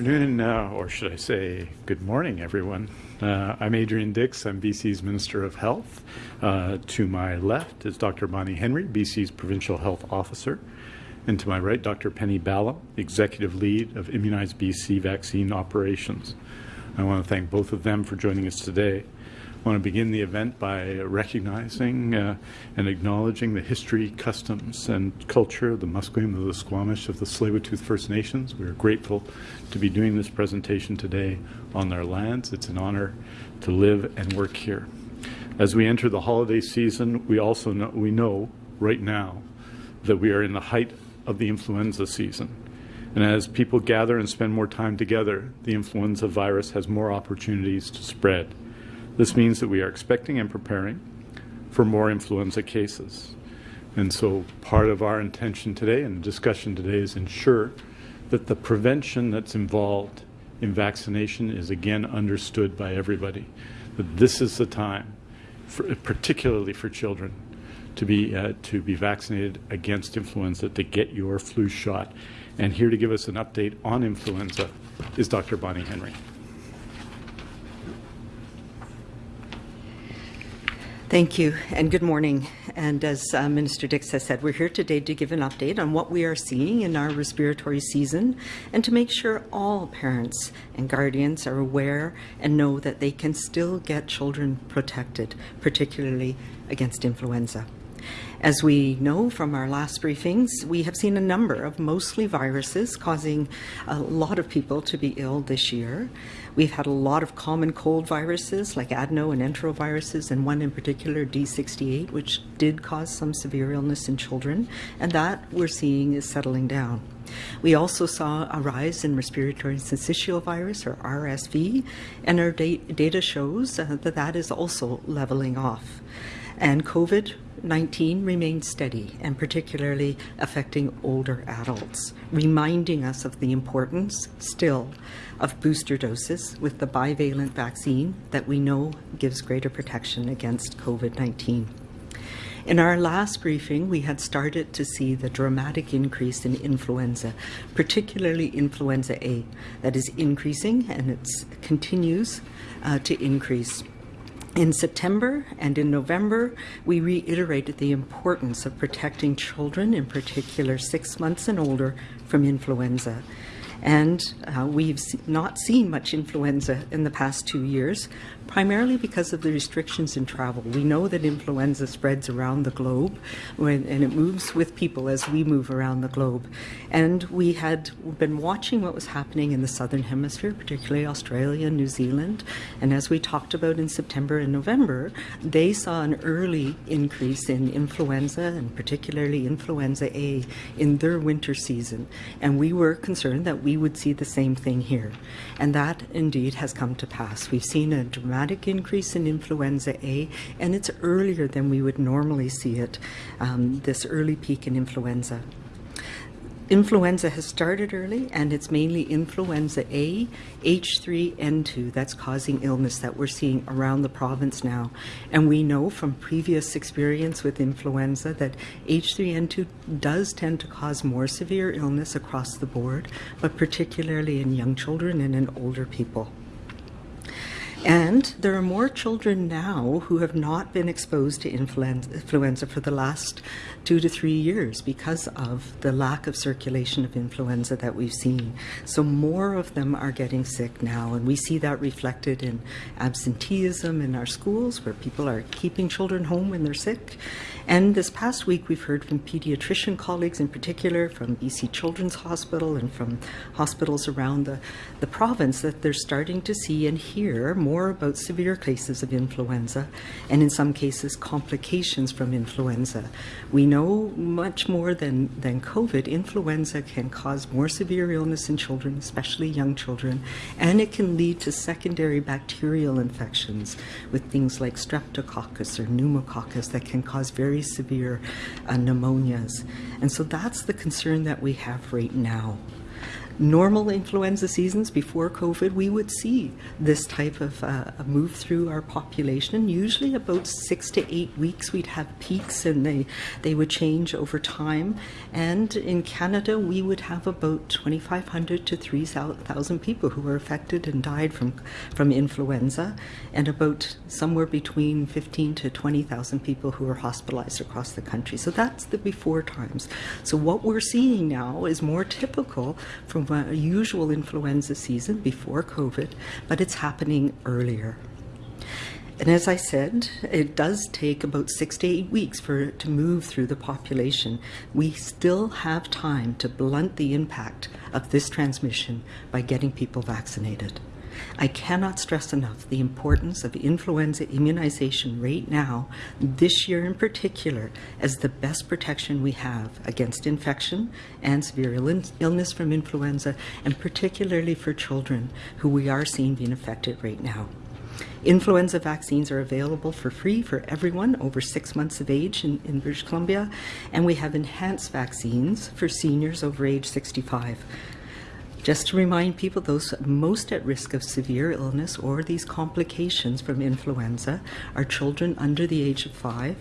afternoon, uh, or should I say good morning, everyone. Uh, I'm Adrian Dix. I'm BC's Minister of Health. Uh, to my left is Dr. Bonnie Henry, BC's Provincial Health Officer. And to my right, Dr. Penny Ballem, Executive Lead of Immunize BC Vaccine Operations. I want to thank both of them for joining us today. Want to begin the event by recognizing uh, and acknowledging the history, customs, and culture of the Musqueam of the Squamish of the tsleil First Nations. We are grateful to be doing this presentation today on their lands. It's an honor to live and work here. As we enter the holiday season, we also know, we know right now that we are in the height of the influenza season. And as people gather and spend more time together, the influenza virus has more opportunities to spread. This means that we are expecting and preparing for more influenza cases. And so part of our intention today and the discussion today is ensure that the prevention that's involved in vaccination is again understood by everybody. That this is the time, for, particularly for children, to be, uh, to be vaccinated against influenza, to get your flu shot. And here to give us an update on influenza is Dr. Bonnie Henry. Thank you, and good morning. And as uh, Minister Dix has said, we're here today to give an update on what we are seeing in our respiratory season and to make sure all parents and guardians are aware and know that they can still get children protected, particularly against influenza. As we know from our last briefings, we have seen a number of mostly viruses causing a lot of people to be ill this year. We've had a lot of common cold viruses like adeno and enteroviruses, and one in particular, D68, which did cause some severe illness in children, and that we're seeing is settling down. We also saw a rise in respiratory syncytial virus, or RSV, and our data shows uh, that that is also leveling off. And COVID 19 remains steady and particularly affecting older adults, reminding us of the importance still of booster doses with the bivalent vaccine that we know gives greater protection against COVID 19. In our last briefing, we had started to see the dramatic increase in influenza, particularly influenza A, that is increasing and it continues uh, to increase. In September and in November, we reiterated the importance of protecting children, in particular six months and older, from influenza. And uh, we've not seen much influenza in the past two years, primarily because of the restrictions in travel. We know that influenza spreads around the globe when, and it moves with people as we move around the globe. And we had been watching what was happening in the southern hemisphere, particularly Australia, and New Zealand. And as we talked about in September and November, they saw an early increase in influenza and particularly influenza A in their winter season. And we were concerned that we would see the same thing here. And that indeed has come to pass. We've seen a dramatic dramatic increase in influenza A, and it's earlier than we would normally see it, um, this early peak in influenza. Influenza has started early, and it's mainly influenza A, H3N2 that's causing illness that we're seeing around the province now. And we know from previous experience with influenza that H3N2 does tend to cause more severe illness across the board, but particularly in young children and in older people. And there are more children now who have not been exposed to influenza for the last two to three years because of the lack of circulation of influenza that we've seen. So more of them are getting sick now, and we see that reflected in absenteeism in our schools where people are keeping children home when they're sick. And this past week, we've heard from pediatrician colleagues in particular, from BC Children's Hospital and from hospitals around the, the province that they're starting to see and hear more about severe cases of influenza and in some cases complications from influenza. We know much more than, than COVID, influenza can cause more severe illness in children, especially young children, and it can lead to secondary bacterial infections with things like streptococcus or pneumococcus that can cause very severe uh, pneumonias. And so that's the concern that we have right now. Normal influenza seasons before COVID, we would see this type of uh, move through our population. Usually about six to eight weeks, we'd have peaks and they, they would change over time. And in Canada, we would have about 2,500 to 3,000 people who were affected and died from, from influenza, and about somewhere between 15 to 20,000 people who were hospitalized across the country. So that's the before times. So what we're seeing now is more typical from a usual influenza season before COVID, but it's happening earlier. And as I said, it does take about six to eight weeks for it to move through the population. We still have time to blunt the impact of this transmission by getting people vaccinated. I cannot stress enough the importance of influenza immunization right now, this year in particular, as the best protection we have against infection and severe illness from influenza, and particularly for children who we are seeing being affected right now. Influenza vaccines are available for free for everyone over six months of age in, in, British Columbia, and we have enhanced vaccines for seniors over age 65. Just to remind people, those most at risk of severe illness or these complications from influenza are children under the age of five.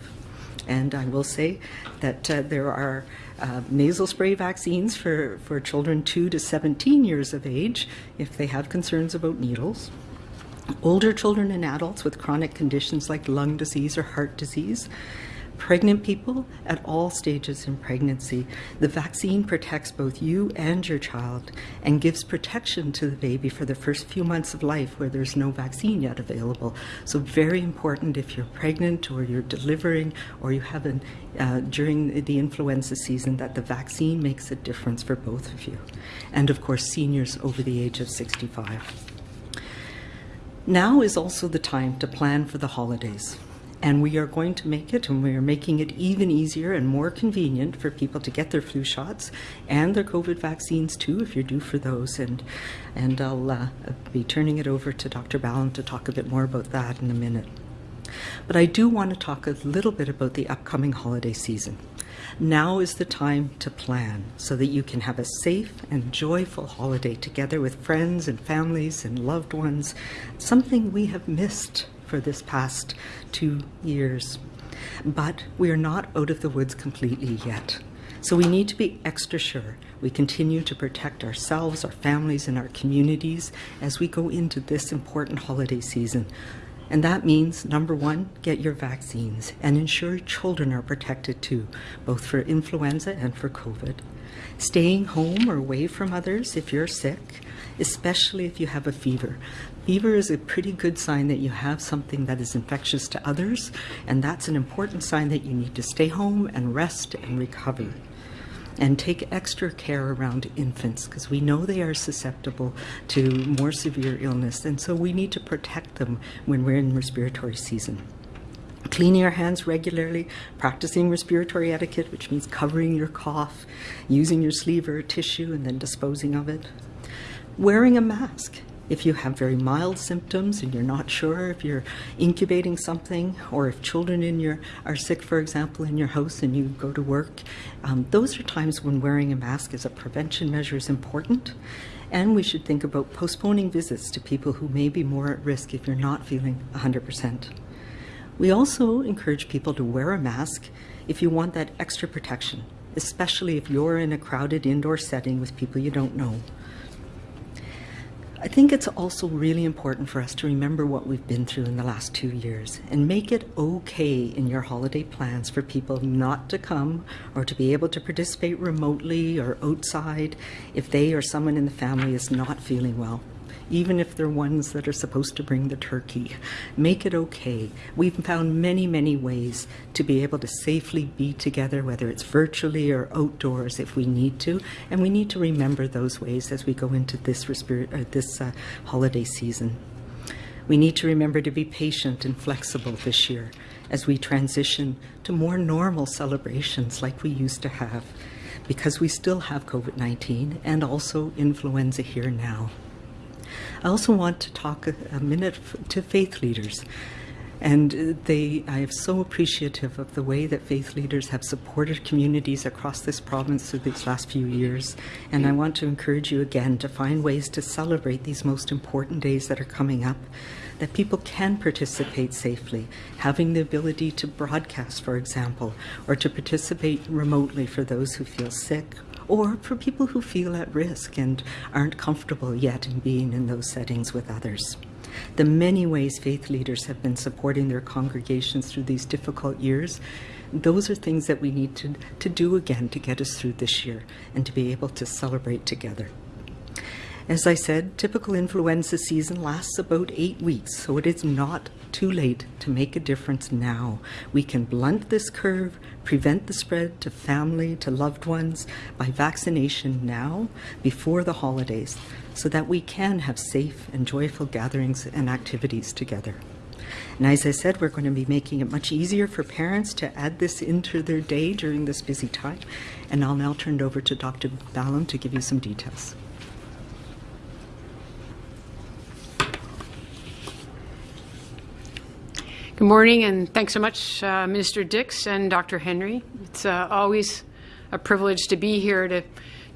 And I will say that uh, there are uh, nasal spray vaccines for, for children 2 to 17 years of age if they have concerns about needles. Older children and adults with chronic conditions like lung disease or heart disease pregnant people at all stages in pregnancy. The vaccine protects both you and your child and gives protection to the baby for the first few months of life where there's no vaccine yet available. So very important if you're pregnant or you're delivering or you have an, uh, during the influenza season that the vaccine makes a difference for both of you. And of course seniors over the age of 65. Now is also the time to plan for the holidays. And we are going to make it, and we are making it even easier and more convenient for people to get their flu shots and their COVID vaccines too, if you're due for those. And, and I'll uh, be turning it over to Dr. Ballem to talk a bit more about that in a minute. But I do want to talk a little bit about the upcoming holiday season. Now is the time to plan so that you can have a safe and joyful holiday together with friends and families and loved ones, something we have missed for this past two years. But we are not out of the woods completely yet. So we need to be extra sure we continue to protect ourselves, our families, and our communities as we go into this important holiday season. And that means, number one, get your vaccines and ensure children are protected too, both for influenza and for COVID. Staying home or away from others if you're sick, especially if you have a fever. Fever is a pretty good sign that you have something that is infectious to others, and that's an important sign that you need to stay home and rest and recover. And take extra care around infants because we know they are susceptible to more severe illness, and so we need to protect them when we're in respiratory season. Cleaning your hands regularly, practicing respiratory etiquette, which means covering your cough, using your sleeve or tissue and then disposing of it. Wearing a mask if you have very mild symptoms and you're not sure if you're incubating something or if children in your are sick, for example, in your house and you go to work, um, those are times when wearing a mask as a prevention measure is important. And we should think about postponing visits to people who may be more at risk if you're not feeling 100%. We also encourage people to wear a mask if you want that extra protection, especially if you're in a crowded indoor setting with people you don't know. I think it's also really important for us to remember what we've been through in the last two years and make it okay in your holiday plans for people not to come or to be able to participate remotely or outside if they or someone in the family is not feeling well even if they're ones that are supposed to bring the turkey. Make it okay. We've found many, many ways to be able to safely be together, whether it's virtually or outdoors if we need to, and we need to remember those ways as we go into this, uh, this uh, holiday season. We need to remember to be patient and flexible this year as we transition to more normal celebrations like we used to have because we still have COVID-19 and also influenza here now. I also want to talk a, a minute to faith leaders. And they, I am so appreciative of the way that faith leaders have supported communities across this province through these last few years. And I want to encourage you again to find ways to celebrate these most important days that are coming up, that people can participate safely, having the ability to broadcast, for example, or to participate remotely for those who feel sick or for people who feel at risk and aren't comfortable yet in being in those settings with others the many ways faith leaders have been supporting their congregations through these difficult years, those are things that we need to, to do again to get us through this year and to be able to celebrate together. As I said, typical influenza season lasts about eight weeks, so it is not too late to make a difference now. We can blunt this curve, prevent the spread to family, to loved ones by vaccination now, before the holidays, so that we can have safe and joyful gatherings and activities together. And as I said, we're going to be making it much easier for parents to add this into their day during this busy time. And I'll now turn it over to Dr. Ballem to give you some details. Good morning, and thanks so much, uh, Minister Dix and Dr. Henry. It's uh, always a privilege to be here to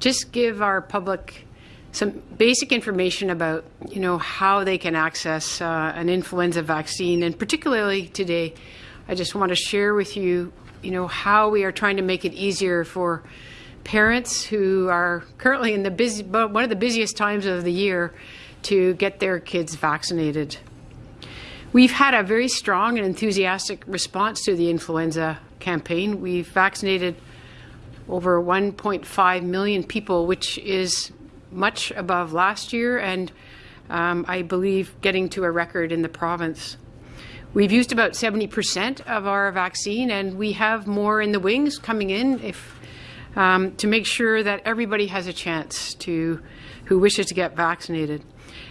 just give our public some basic information about, you know, how they can access uh, an influenza vaccine, and particularly today, I just want to share with you, you know, how we are trying to make it easier for parents who are currently in the busy, one of the busiest times of the year to get their kids vaccinated. We've had a very strong and enthusiastic response to the influenza campaign. We've vaccinated over 1.5 million people, which is much above last year and um, I believe getting to a record in the province. We've used about 70% of our vaccine and we have more in the wings coming in if, um, to make sure that everybody has a chance to who wishes to get vaccinated.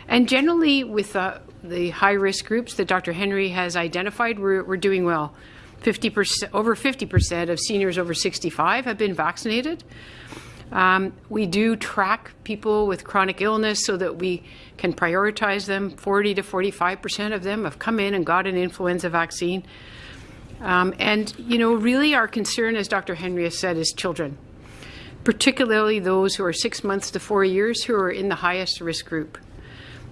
And generally with uh, the high-risk groups that Dr. Henry has identified, we're, we're doing well. 50%, over 50% of seniors over 65 have been vaccinated. Um, we do track people with chronic illness so that we can prioritize them. 40 to 45% of them have come in and got an influenza vaccine. Um, and, you know, really our concern, as Dr. Henry has said, is children, particularly those who are six months to four years who are in the highest risk group.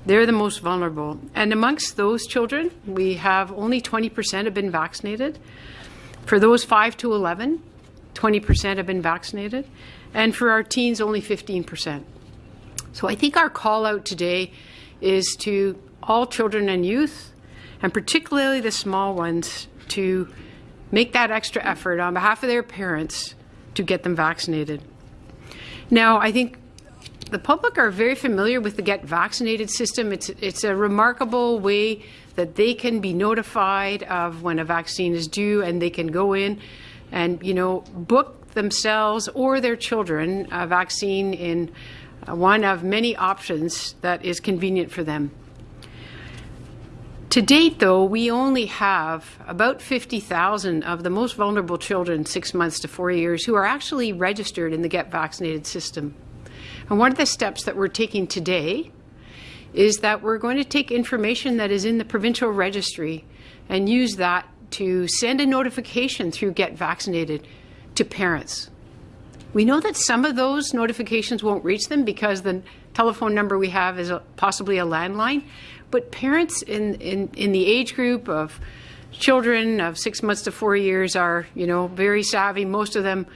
They're the most vulnerable. And amongst those children, we have only 20% have been vaccinated. For those 5 to 11, 20% have been vaccinated. And for our teens, only 15%. So I think our call out today is to all children and youth, and particularly the small ones, to make that extra effort on behalf of their parents to get them vaccinated. Now, I think the public are very familiar with the Get Vaccinated system. It's, it's a remarkable way that they can be notified of when a vaccine is due and they can go in and, you know, book themselves or their children a vaccine in uh, one of many options that is convenient for them. To date, though, we only have about 50,000 of the most vulnerable children, six months to four years, who are actually registered in the Get Vaccinated system. And one of the steps that we're taking today is that we're going to take information that is in the provincial registry and use that to send a notification through Get Vaccinated to parents. We know that some of those notifications won't reach them because the telephone number we have is a, possibly a landline, but parents in, in, in the age group of children of six months to four years are, you know, very savvy. Most of them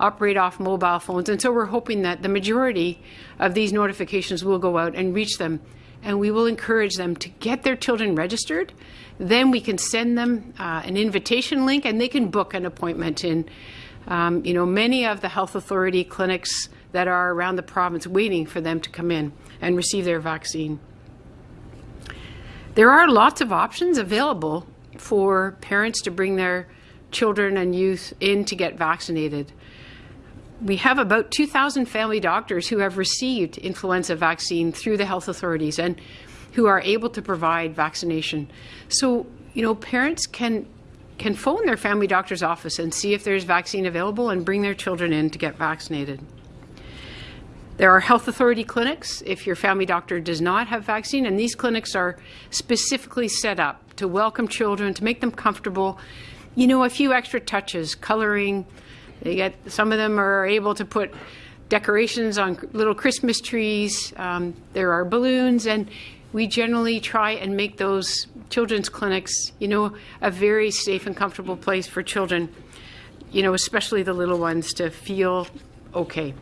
operate off mobile phones. And so we're hoping that the majority of these notifications will go out and reach them. And we will encourage them to get their children registered. Then we can send them uh, an invitation link and they can book an appointment in um, you know, many of the health authority clinics that are around the province waiting for them to come in and receive their vaccine. There are lots of options available for parents to bring their children and youth in to get vaccinated we have about 2,000 family doctors who have received influenza vaccine through the health authorities and who are able to provide vaccination. So, you know, parents can can phone their family doctor's office and see if there's vaccine available and bring their children in to get vaccinated. There are health authority clinics if your family doctor does not have vaccine, and these clinics are specifically set up to welcome children, to make them comfortable. You know, a few extra touches, coloring. They get some of them are able to put decorations on little Christmas trees. Um, there are balloons, and we generally try and make those children's clinics, you know, a very safe and comfortable place for children, you know, especially the little ones to feel okay.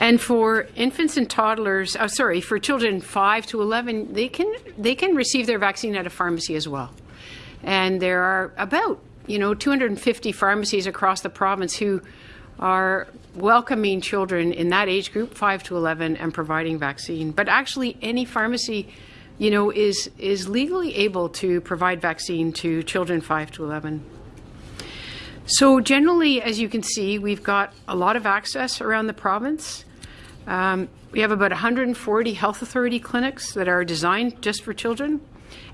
And for infants and toddlers, oh, sorry, for children 5 to 11, they can they can receive their vaccine at a pharmacy as well. And there are about, you know, 250 pharmacies across the province who are welcoming children in that age group 5 to 11 and providing vaccine. But actually any pharmacy, you know, is is legally able to provide vaccine to children 5 to 11. So generally, as you can see, we've got a lot of access around the province. Um, we have about 140 health authority clinics that are designed just for children,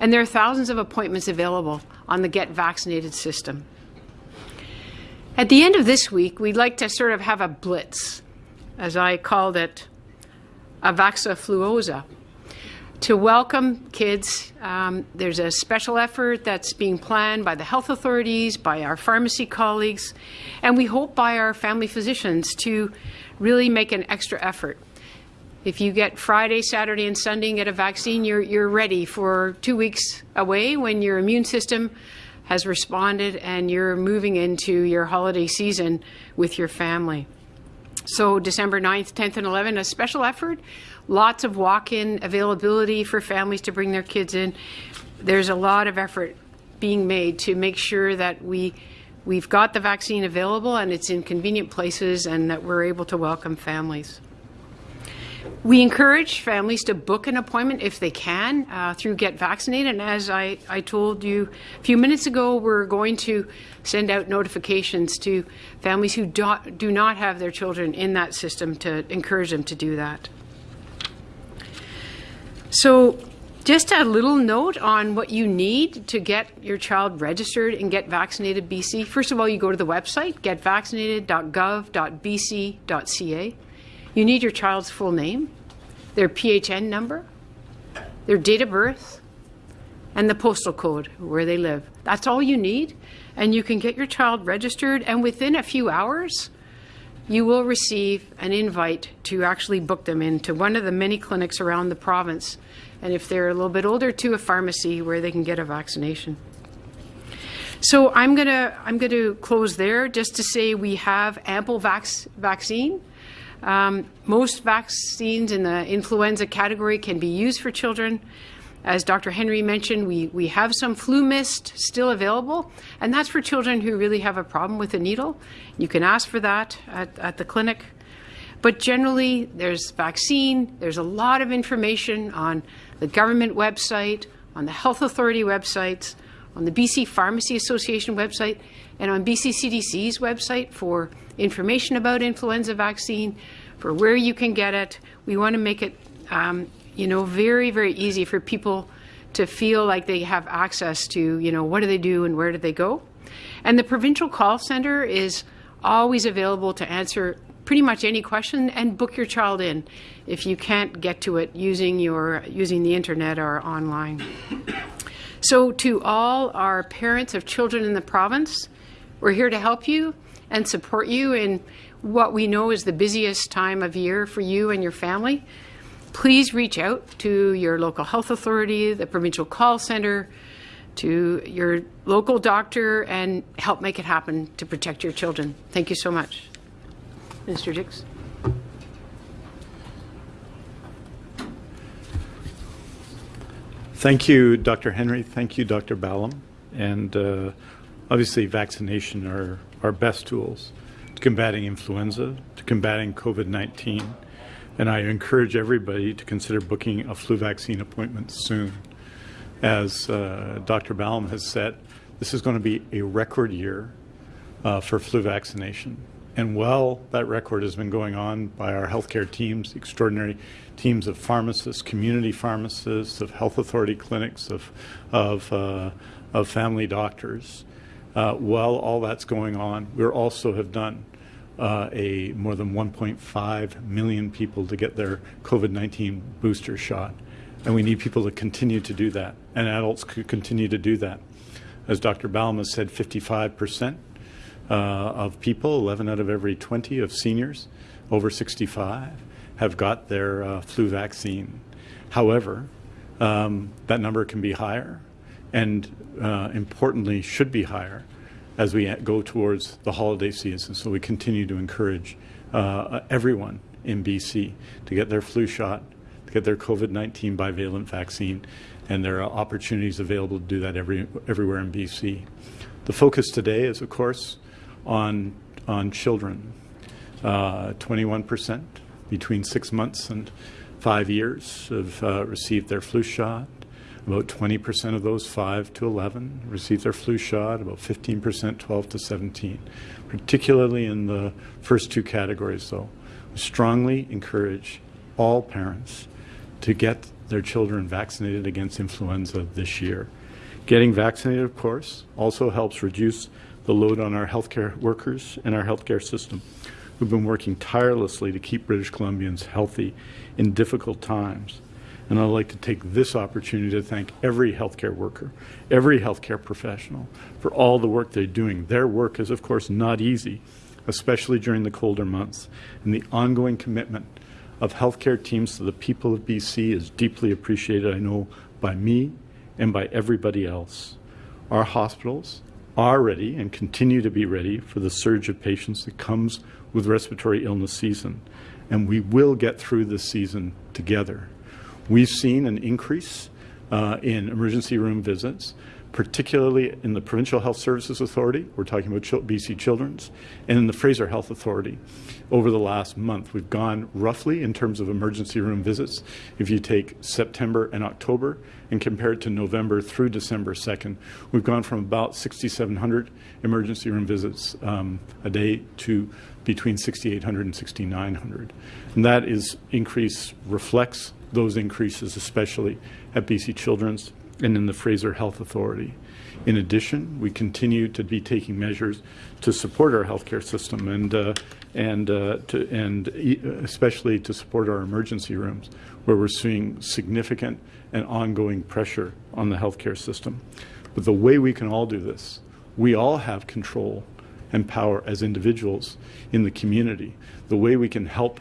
and there are thousands of appointments available on the Get Vaccinated system. At the end of this week, we'd like to sort of have a blitz, as I called it, a Vaxafluosa to welcome kids. Um, there's a special effort that's being planned by the health authorities, by our pharmacy colleagues, and we hope by our family physicians to really make an extra effort. If you get Friday, Saturday, and Sunday and get a vaccine, you're, you're ready for two weeks away when your immune system has responded and you're moving into your holiday season with your family. So December 9th, 10th, and 11th, a special effort lots of walk-in availability for families to bring their kids in. There's a lot of effort being made to make sure that we we've got the vaccine available and it's in convenient places and that we're able to welcome families. We encourage families to book an appointment if they can uh, through Get Vaccinated. And as I, I told you a few minutes ago, we're going to send out notifications to families who do, do not have their children in that system to encourage them to do that. So just a little note on what you need to get your child registered and get vaccinated BC. First of all, you go to the website, getvaccinated.gov.bc.ca. You need your child's full name, their PHN number, their date of birth, and the postal code where they live. That's all you need, and you can get your child registered, and within a few hours, you will receive an invite to actually book them into one of the many clinics around the province. And if they're a little bit older, to a pharmacy where they can get a vaccination. So I'm gonna I'm going to close there just to say we have ample vac- vaccine. Um, most vaccines in the influenza category can be used for children. As Dr. Henry mentioned, we, we have some FluMist still available, and that's for children who really have a problem with a needle. You can ask for that at, at the clinic. But generally, there's vaccine, there's a lot of information on the government website, on the health authority websites, on the BC Pharmacy Association website, and on BC CDC's website for information about influenza vaccine, for where you can get it. We want to make it um, you know, very, very easy for people to feel like they have access to, you know, what do they do and where do they go. And the provincial call center is always available to answer pretty much any question and book your child in if you can't get to it using your using the internet or online. So to all our parents of children in the province, we're here to help you and support you in what we know is the busiest time of year for you and your family please reach out to your local health authority, the provincial call center, to your local doctor and help make it happen to protect your children. Thank you so much. Mr. Dix. Thank you, Dr. Henry. Thank you, Dr. Ballem. And uh, obviously, vaccination are our best tools to combating influenza, to combating COVID 19 and I encourage everybody to consider booking a flu vaccine appointment soon. As uh, Dr. Ballem has said, this is going to be a record year uh, for flu vaccination. And while that record has been going on by our healthcare teams, extraordinary teams of pharmacists, community pharmacists, of health authority clinics, of, of, uh, of family doctors, uh, while all that's going on, we also have done uh, a more than 1.5 million people to get their COVID-19 booster shot. And we need people to continue to do that, and adults could continue to do that. As Dr. Ballem said, 55% uh, of people, 11 out of every 20 of seniors over 65, have got their uh, flu vaccine. However, um, that number can be higher, and uh, importantly, should be higher as we go towards the holiday season. So we continue to encourage uh, everyone in BC to get their flu shot, to get their COVID-19 bivalent vaccine, and there are opportunities available to do that every, everywhere in BC. The focus today is, of course, on, on children. 21% uh, between six months and five years have uh, received their flu shot. About 20% of those 5 to 11 received their flu shot, about 15% 12 to 17, particularly in the first two categories, though. We strongly encourage all parents to get their children vaccinated against influenza this year. Getting vaccinated, of course, also helps reduce the load on our healthcare workers and our healthcare system who've been working tirelessly to keep British Columbians healthy in difficult times. And I'd like to take this opportunity to thank every healthcare worker, every healthcare professional for all the work they're doing. Their work is, of course, not easy, especially during the colder months. And the ongoing commitment of healthcare teams to the people of BC is deeply appreciated, I know, by me and by everybody else. Our hospitals are ready and continue to be ready for the surge of patients that comes with respiratory illness season. And we will get through this season together. We've seen an increase uh, in emergency room visits, particularly in the Provincial Health Services Authority, we're talking about BC Children's, and in the Fraser Health Authority. Over the last month, we've gone roughly in terms of emergency room visits. If you take September and October and compare it to November through December 2nd, we've gone from about 6,700 emergency room visits um, a day to between 6,800 and 6,900. And that is increase reflects those increases, especially at BC Children's and in the Fraser Health Authority. In addition, we continue to be taking measures to support our healthcare system and uh, and uh, to, and especially to support our emergency rooms, where we're seeing significant and ongoing pressure on the healthcare system. But the way we can all do this, we all have control and power as individuals in the community. The way we can help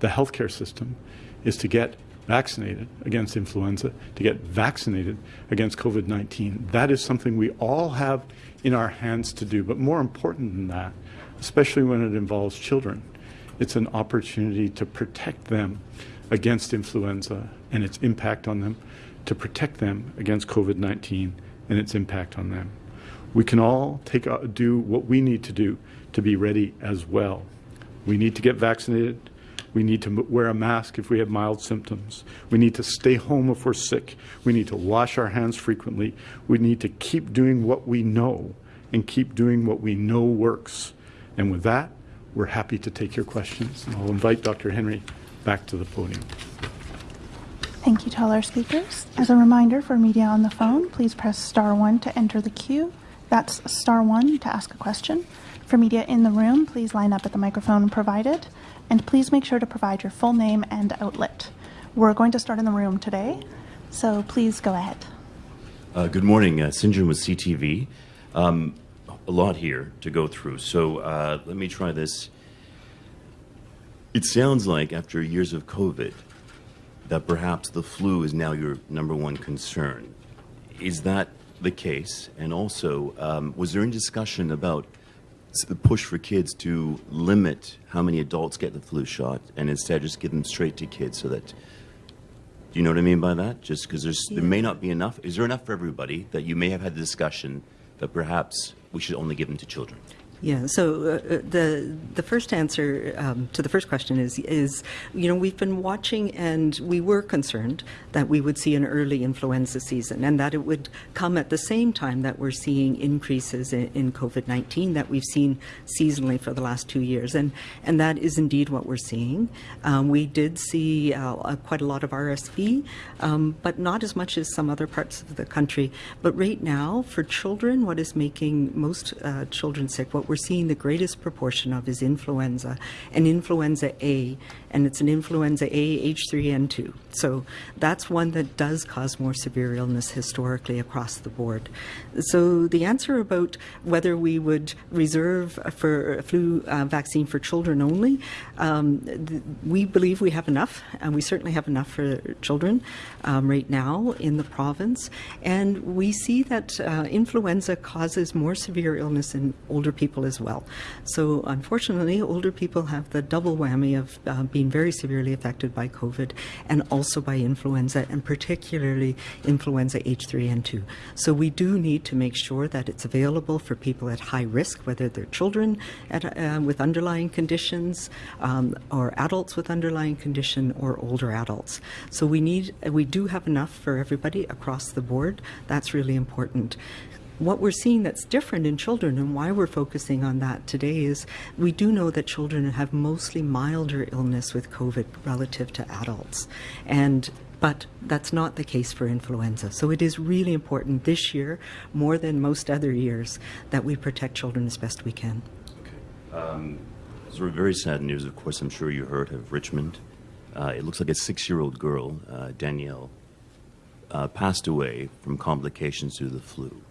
the healthcare system is to get vaccinated against influenza, to get vaccinated against COVID 19. That is something we all have in our hands to do. But more important than that, especially when it involves children, it's an opportunity to protect them against influenza and its impact on them, to protect them against COVID 19 and its impact on them. We can all take, uh, do what we need to do to be ready as well. We need to get vaccinated we need to wear a mask if we have mild symptoms. We need to stay home if we're sick. We need to wash our hands frequently. We need to keep doing what we know and keep doing what we know works. And with that, we're happy to take your questions. And I'll invite Dr. Henry back to the podium. Thank you to all our speakers. As a reminder for media on the phone, please press star one to enter the queue. That's star one to ask a question. For media in the room, please line up at the microphone provided and please make sure to provide your full name and outlet. We're going to start in the room today, so please go ahead. Uh, good morning, uh. John with CTV. Um, a lot here to go through, so uh, let me try this. It sounds like after years of COVID that perhaps the flu is now your number one concern. Is that the case? And also, um, was there any discussion about the push for kids to limit how many adults get the flu shot and instead just give them straight to kids so that do you know what I mean by that? Just because there's yeah. there may not be enough. Is there enough for everybody that you may have had the discussion that perhaps we should only give them to children? Yeah. So uh, uh, the the first answer um, to the first question is is you know we've been watching and we were concerned that we would see an early influenza season and that it would come at the same time that we're seeing increases in, in COVID nineteen that we've seen seasonally for the last two years and and that is indeed what we're seeing. Um, we did see uh, quite a lot of RSV, um, but not as much as some other parts of the country. But right now, for children, what is making most uh, children sick, what we're seeing the greatest proportion of is influenza and influenza A, and it's an influenza A H3N2. So that's one that does cause more severe illness historically across the board. So the answer about whether we would reserve for flu uh, vaccine for children only, um, we believe we have enough, and we certainly have enough for children um, right now in the province. And we see that uh, influenza causes more severe illness in older people as well. So unfortunately, older people have the double whammy of uh, being very severely affected by COVID and also by influenza, and particularly influenza H3N2. So we do need to make sure that it's available for people at high risk, whether they're children at, uh, with underlying conditions, um, or adults with underlying condition, or older adults. So we need, we do have enough for everybody across the board. That's really important what we're seeing that's different in children and why we're focusing on that today is we do know that children have mostly milder illness with COVID relative to adults. And but that's not the case for influenza. So it is really important this year, more than most other years, that we protect children as best we can. Okay. Um, of very sad news, of course, I'm sure you heard of Richmond. Uh, it looks like a six year old girl, uh, Danielle, uh, passed away from complications due to the flu.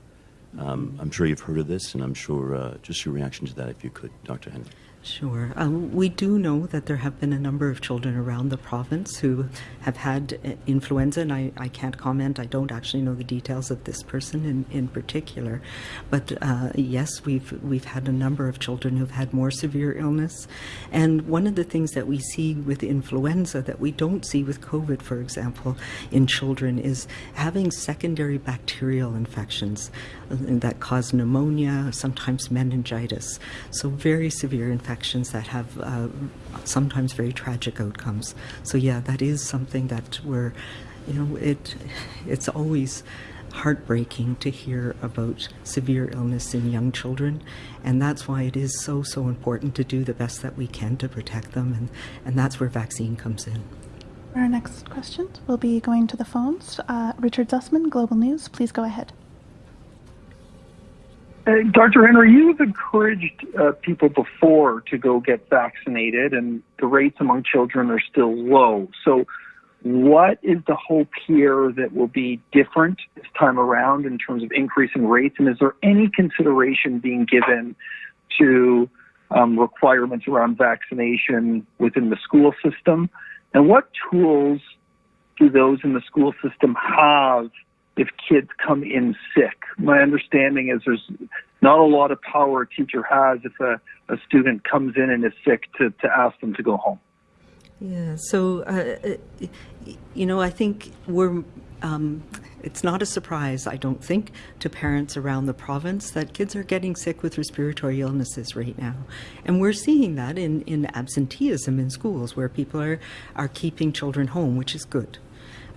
Um, I'm sure you've heard of this, and I'm sure uh, just your reaction to that, if you could, Dr. Henry. Sure. Um, we do know that there have been a number of children around the province who have had uh, influenza, and I, I can't comment. I don't actually know the details of this person in, in particular. But uh, yes, we've, we've had a number of children who've had more severe illness. And one of the things that we see with influenza that we don't see with COVID, for example, in children is having secondary bacterial infections uh, that cause pneumonia, sometimes meningitis. So very severe infections infections that have uh, sometimes very tragic outcomes. So yeah, that is something that we're, you know, it it's always heartbreaking to hear about severe illness in young children. And that's why it is so so important to do the best that we can to protect them. And and that's where vaccine comes in. Our next questions will be going to the phones. Uh, richard zussman global news please go ahead Dr. Henry, you've encouraged uh, people before to go get vaccinated, and the rates among children are still low. So, what is the hope here that will be different this time around in terms of increasing rates? And is there any consideration being given to um, requirements around vaccination within the school system? And what tools do those in the school system have if kids come in sick. My understanding is there's not a lot of power a teacher has if a, a student comes in and is sick to, to ask them to go home. Yeah, so, uh, you know, I think we're, um, it's not a surprise, I don't think, to parents around the province that kids are getting sick with respiratory illnesses right now. And we're seeing that in, in absenteeism in schools where people are, are keeping children home, which is good.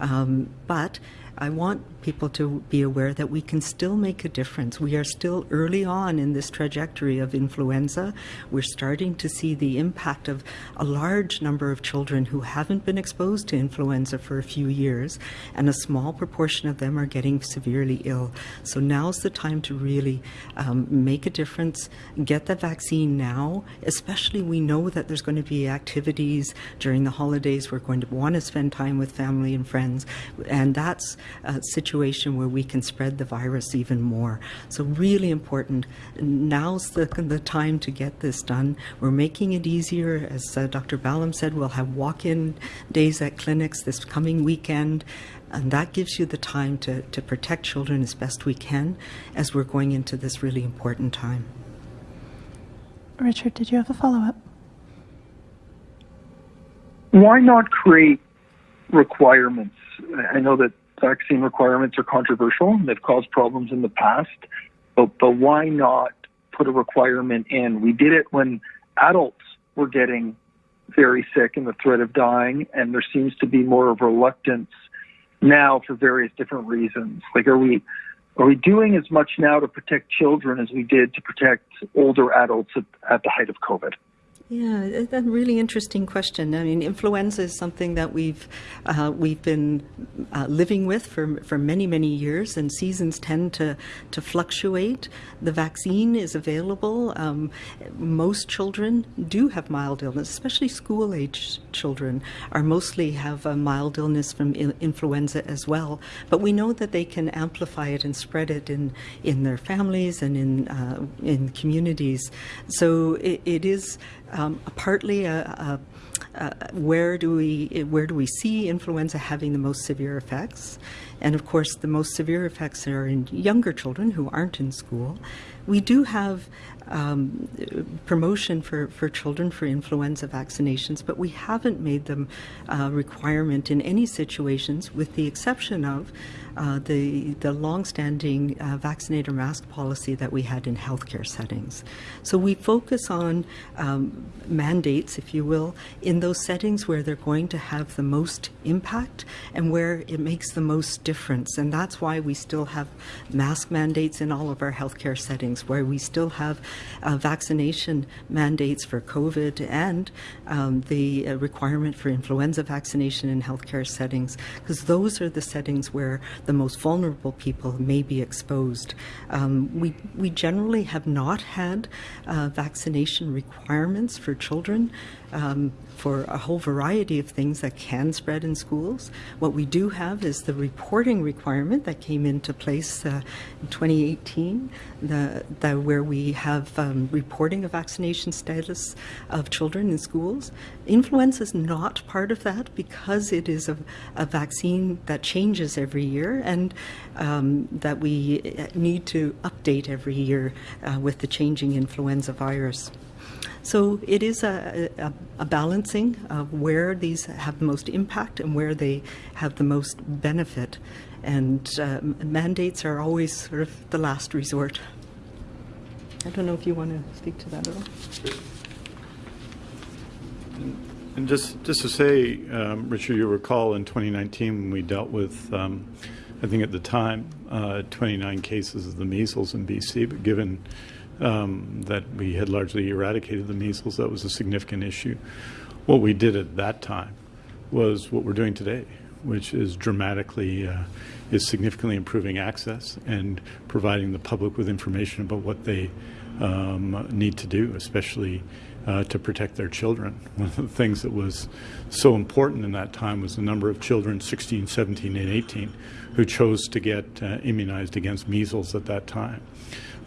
Um, but I want people to be aware that we can still make a difference. We are still early on in this trajectory of influenza. We're starting to see the impact of a large number of children who haven't been exposed to influenza for a few years, and a small proportion of them are getting severely ill. So now's the time to really um, make a difference, get the vaccine now, especially we know that there's going to be activities during the holidays. We're going to want to spend time with family and friends, and that's a situation where we can spread the virus even more. So really important. Now's the, the time to get this done. We're making it easier. As uh, Dr. Ballem said, we'll have walk-in days at clinics this coming weekend. And that gives you the time to, to protect children as best we can as we're going into this really important time. Richard, did you have a follow-up? Why not create requirements? I know that vaccine requirements are controversial. And they've caused problems in the past, but, but why not put a requirement in? We did it when adults were getting very sick and the threat of dying, and there seems to be more of reluctance now for various different reasons. Like, are we are we doing as much now to protect children as we did to protect older adults at, at the height of COVID? Yeah, a really interesting question. I mean, influenza is something that we've uh, we've been uh, living with for for many many years, and seasons tend to to fluctuate. The vaccine is available. Um, most children do have mild illness, especially school age children are mostly have a mild illness from influenza as well. But we know that they can amplify it and spread it in in their families and in uh, in communities. So it, it is um, partly a, a where do we where do we see influenza having the most severe effects? And of course, the most severe effects are in younger children who aren't in school. We do have um, promotion for, for children for influenza vaccinations, but we haven't made them a requirement in any situations, with the exception of uh, the the longstanding uh, vaccinator mask policy that we had in healthcare settings. So we focus on um, mandates, if you will, in those settings where they're going to have the most impact and where it makes the most difference. And that's why we still have mask mandates in all of our healthcare settings, where we still have uh, vaccination mandates for COVID and um, the uh, requirement for influenza vaccination in healthcare settings, because those are the settings where the most vulnerable people may be exposed. Um, we, we generally have not had uh, vaccination requirements for children um, for a whole variety of things that can spread in schools. What we do have is the reporting requirement that came into place uh, in 2018, the, the, where we have um, reporting of vaccination status of children in schools. Influenza is not part of that because it is a, a vaccine that changes every year and um, that we need to update every year uh, with the changing influenza virus. So it is a, a, a, balancing of where these have most impact and where they have the most benefit. And uh, mandates are always sort of the last resort. I don't know if you want to speak to that at all. And just, just to say, um, Richard, you recall in 2019 when we dealt with, um, I think at the time, uh, 29 cases of the measles in BC, but given um, that we had largely eradicated the measles. That was a significant issue. What we did at that time was what we're doing today, which is dramatically, uh, is significantly improving access and providing the public with information about what they um, need to do, especially uh, to protect their children. One of the things that was so important in that time was the number of children, 16, 17, and 18, who chose to get uh, immunized against measles at that time.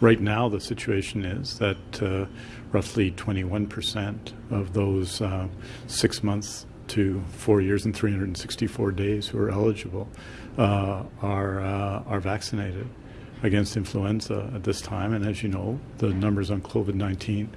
Right now, the situation is that uh, roughly 21% of those uh, six months to four years and 364 days who are eligible uh, are, uh, are vaccinated against influenza at this time. And as you know, the numbers on COVID 19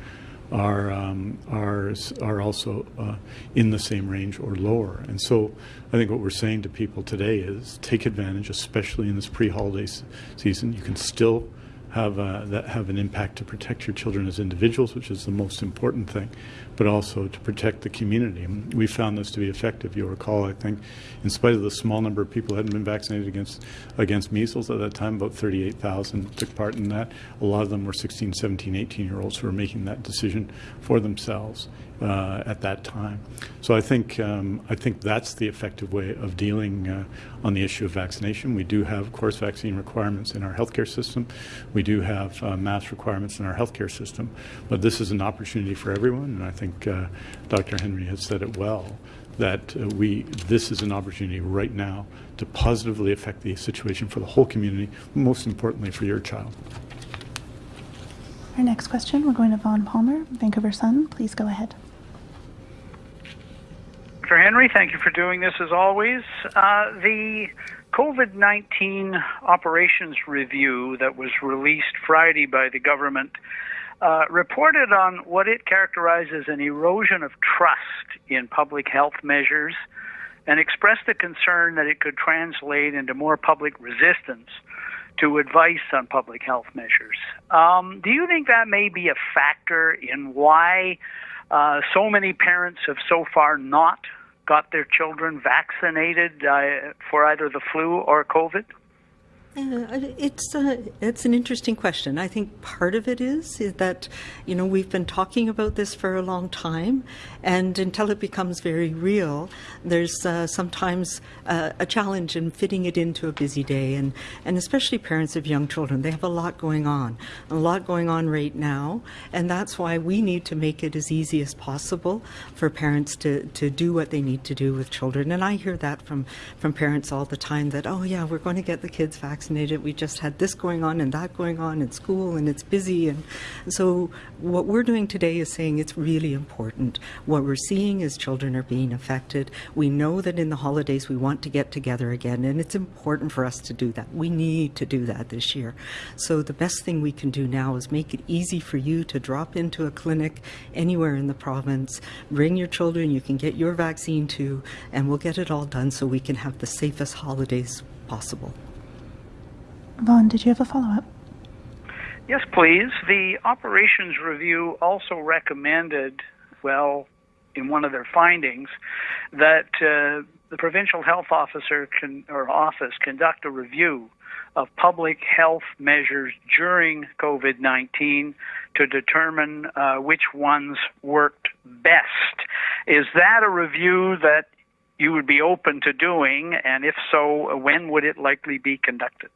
are um, are are also uh, in the same range or lower. And so, I think what we're saying to people today is take advantage, especially in this pre-holiday season. You can still have a, that have an impact to protect your children as individuals, which is the most important thing, but also to protect the community. we found this to be effective. You'll recall, I think, in spite of the small number of people who hadn't been vaccinated against against measles at that time, about 38,000 took part in that. A lot of them were 16, 17, 18 year olds who were making that decision for themselves uh, at that time. So I think um, I think that's the effective way of dealing uh, on the issue of vaccination. We do have, of course, vaccine requirements in our healthcare system. We do have uh, mask requirements in our healthcare system, but this is an opportunity for everyone, and I think uh, Dr. Henry has said it well that uh, we this is an opportunity right now to positively affect the situation for the whole community, most importantly for your child. Our next question, we're going to Vaughn Palmer, Vancouver Sun. Please go ahead. Dr. Henry, thank you for doing this as always. Uh, the COVID 19 operations review that was released Friday by the government uh, reported on what it characterizes as an erosion of trust in public health measures and expressed a concern that it could translate into more public resistance to advice on public health measures. Um, do you think that may be a factor in why uh, so many parents have so far not got their children vaccinated uh, for either the flu or COVID? Uh, It's uh, it's an interesting question. I think part of it is is that you know we've been talking about this for a long time, and until it becomes very real, there's uh, sometimes uh, a challenge in fitting it into a busy day, and and especially parents of young children. They have a lot going on, a lot going on right now, and that's why we need to make it as easy as possible for parents to to do what they need to do with children. And I hear that from from parents all the time that oh yeah we're going to get the kids vaccinated. We just had this going on and that going on in school, and it's busy. And so, what we're doing today is saying it's really important. What we're seeing is children are being affected. We know that in the holidays we want to get together again, and it's important for us to do that. We need to do that this year. So, the best thing we can do now is make it easy for you to drop into a clinic anywhere in the province, bring your children, you can get your vaccine too, and we'll get it all done so we can have the safest holidays possible. Vaughn, did you have a follow up? Yes, please. The operations review also recommended, well, in one of their findings, that uh, the provincial health officer can, or office conduct a review of public health measures during COVID 19 to determine uh, which ones worked best. Is that a review that you would be open to doing? And if so, when would it likely be conducted?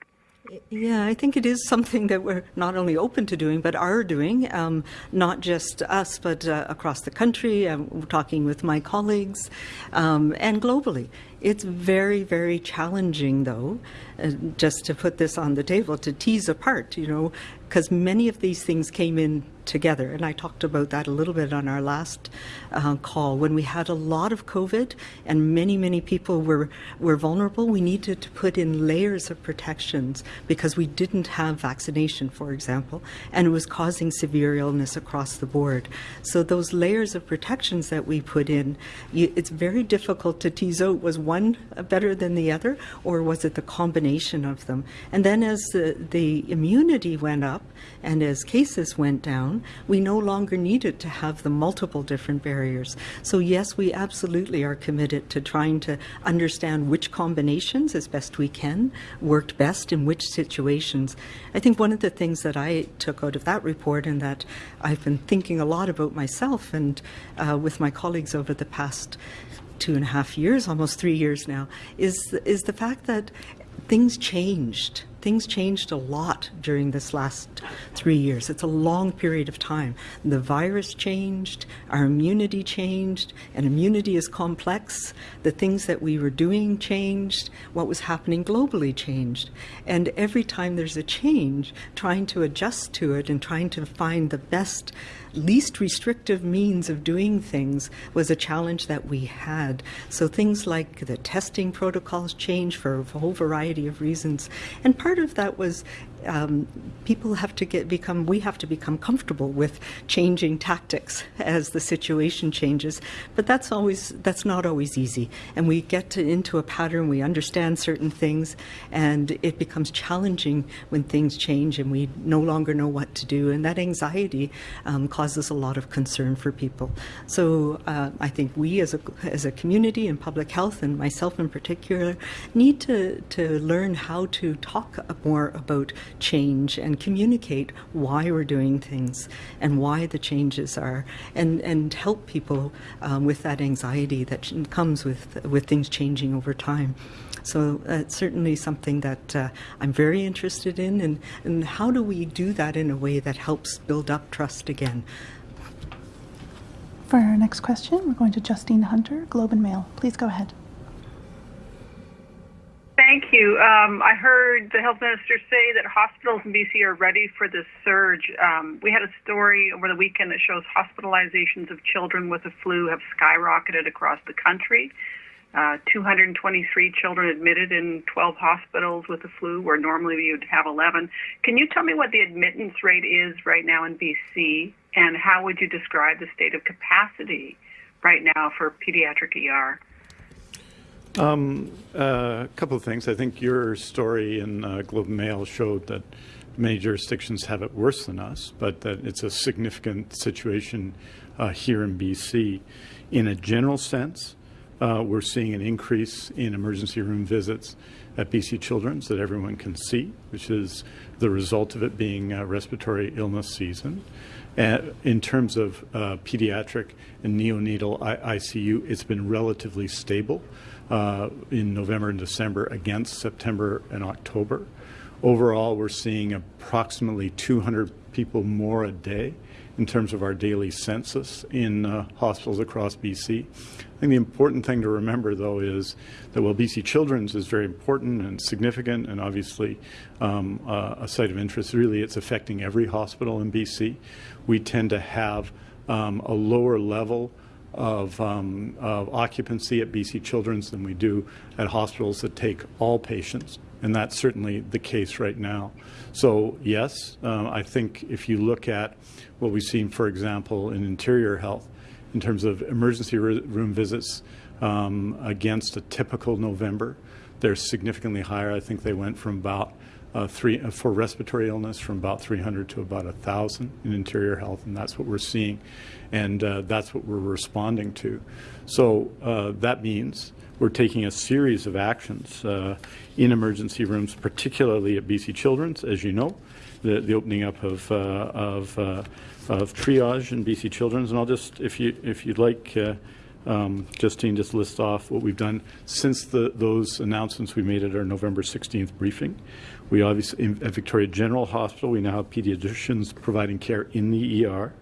Yeah, I think it is something that we're not only open to doing, but are doing, um, not just us, but uh, across the country. I'm talking with my colleagues um, and globally. It's very, very challenging, though, uh, just to put this on the table, to tease apart, you know, because many of these things came in together. And I talked about that a little bit on our last uh, call. When we had a lot of COVID and many, many people were, were vulnerable, we needed to put in layers of protections because we didn't have vaccination, for example, and it was causing severe illness across the board. So those layers of protections that we put in, you, it's very difficult to tease out was one better than the other, or was it the combination of them? And then as the, the immunity went up and as cases went down, we no longer needed to have the multiple different barriers. So yes, we absolutely are committed to trying to understand which combinations, as best we can, worked best in which situations. I think one of the things that I took out of that report and that I've been thinking a lot about myself and uh, with my colleagues over the past two and a half years, almost three years now, is is the fact that things changed. Things changed a lot during this last three years. It's a long period of time. The virus changed, our immunity changed, and immunity is complex. The things that we were doing changed, what was happening globally changed. And every time there's a change, trying to adjust to it and trying to find the best least restrictive means of doing things was a challenge that we had. So things like the testing protocols changed for a whole variety of reasons. And part of that was um, people have to get become we have to become comfortable with changing tactics as the situation changes. But that's always that's not always easy. And we get to, into a pattern we understand certain things and it becomes challenging when things change and we no longer know what to do. And that anxiety um, causes a lot of concern for people. So uh, I think we as a as a community in public health and myself in particular need to to learn how to talk more about change and communicate why we're doing things and why the changes are, and, and help people um, with that anxiety that comes with, with things changing over time. So uh, it's certainly something that uh, I'm very interested in, and, and how do we do that in a way that helps build up trust again? For our next question, we're going to Justine Hunter, Globe and Mail. Please go ahead. Thank you. Um, I heard the health minister say that hospitals in BC are ready for this surge. Um, we had a story over the weekend that shows hospitalizations of children with the flu have skyrocketed across the country. Uh, 223 children admitted in 12 hospitals with the flu, where normally you'd have 11. Can you tell me what the admittance rate is right now in BC, and how would you describe the state of capacity right now for pediatric ER? Um, uh, a couple of things. I think your story in uh, Globe Mail showed that many jurisdictions have it worse than us, but that it's a significant situation uh, here in BC. In a general sense, uh, we're seeing an increase in emergency room visits at BC Children's that everyone can see, which is the result of it being respiratory illness season. Uh, in terms of uh, pediatric and neonatal I- ICU, it's been relatively stable uh, in November and December against September and October. Overall, we're seeing approximately 200 people more a day in terms of our daily census in uh, hospitals across BC. I think the important thing to remember, though, is that while BC Children's is very important and significant and obviously um, uh, a site of interest, really it's affecting every hospital in BC. We tend to have um, a lower level of, um, of occupancy at BC Children's than we do at hospitals that take all patients and that's certainly the case right now. So yes, um, I think if you look at what we've seen, for example, in interior health, in terms of emergency room visits um, against a typical November, they're significantly higher. I think they went from about uh, three uh, for respiratory illness from about 300 to about 1,000 in interior health, and that's what we're seeing, and uh, that's what we're responding to. So uh, that means we're taking a series of actions uh, in emergency rooms, particularly at BC Children's, as you know, the, the opening up of, uh, of, of triage in BC Children's. And I'll just, if, you, if you'd like, um, Justine, just list off what we've done since the, those announcements we made at our November 16th briefing. We obviously, at Victoria General Hospital, we now have pediatricians providing care in the ER.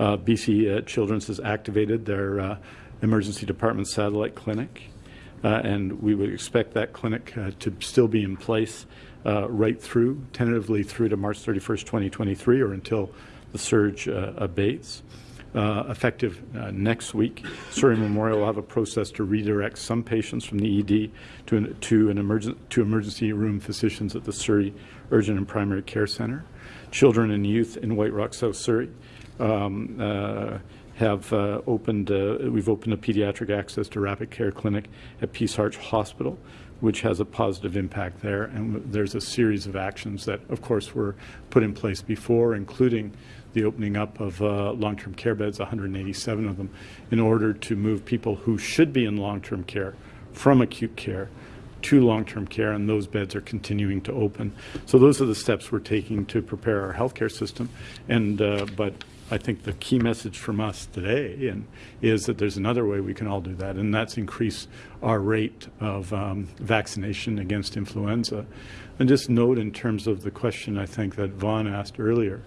Uh, BC uh, Children's has activated their uh, emergency department satellite clinic. Uh, and we would expect that clinic uh, to still be in place uh, right through, tentatively through to March 31st, 2023, or until the surge abates. Uh, effective uh, next week. Surrey Memorial will have a process to redirect some patients from the ED to an, to an emergent, to emergency room physicians at the Surrey Urgent and Primary Care Center. Children and youth in White Rock, South Surrey. Um, uh, have uh, opened, uh, we've opened a pediatric access to rapid care clinic at Peace Arch Hospital, which has a positive impact there. And there's a series of actions that, of course, were put in place before, including the opening up of uh, long-term care beds, 187 of them, in order to move people who should be in long-term care from acute care to long-term care, and those beds are continuing to open. So those are the steps we're taking to prepare our healthcare system. And uh, but I think the key message from us today is that there's another way we can all do that, and that's increase our rate of um, vaccination against influenza. And just note in terms of the question I think that Vaughn asked earlier,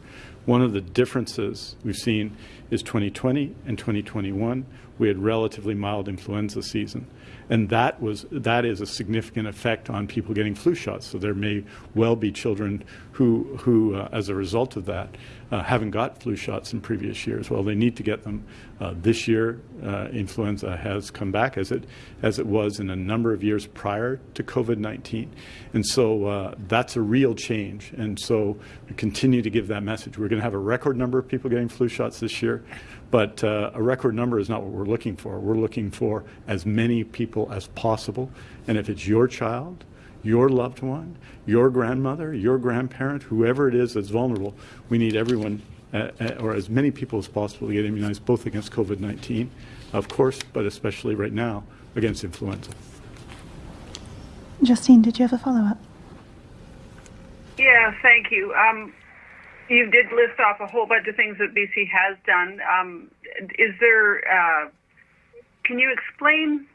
one of the differences we've seen is 2020 and 2021, we had relatively mild influenza season. And that was that is a significant effect on people getting flu shots. So there may well be children who, who uh, as a result of that, uh, haven't got flu shots in previous years. Well, they need to get them uh, this year. Uh, influenza has come back as it as it was in a number of years prior to COVID-19, and so uh, that's a real change. And so we continue to give that message. We're going to have a record number of people getting flu shots this year. But uh, a record number is not what we're looking for. We're looking for as many people as possible. And if it's your child, your loved one, your grandmother, your grandparent, whoever it is that's vulnerable, we need everyone, uh, uh, or as many people as possible, to get immunized, both against COVID 19, of course, but especially right now against influenza. Justine, did you have a follow up? Yeah, thank you. Um, you did list off a whole bunch of things that BC has done. Um, is there, uh, can you explain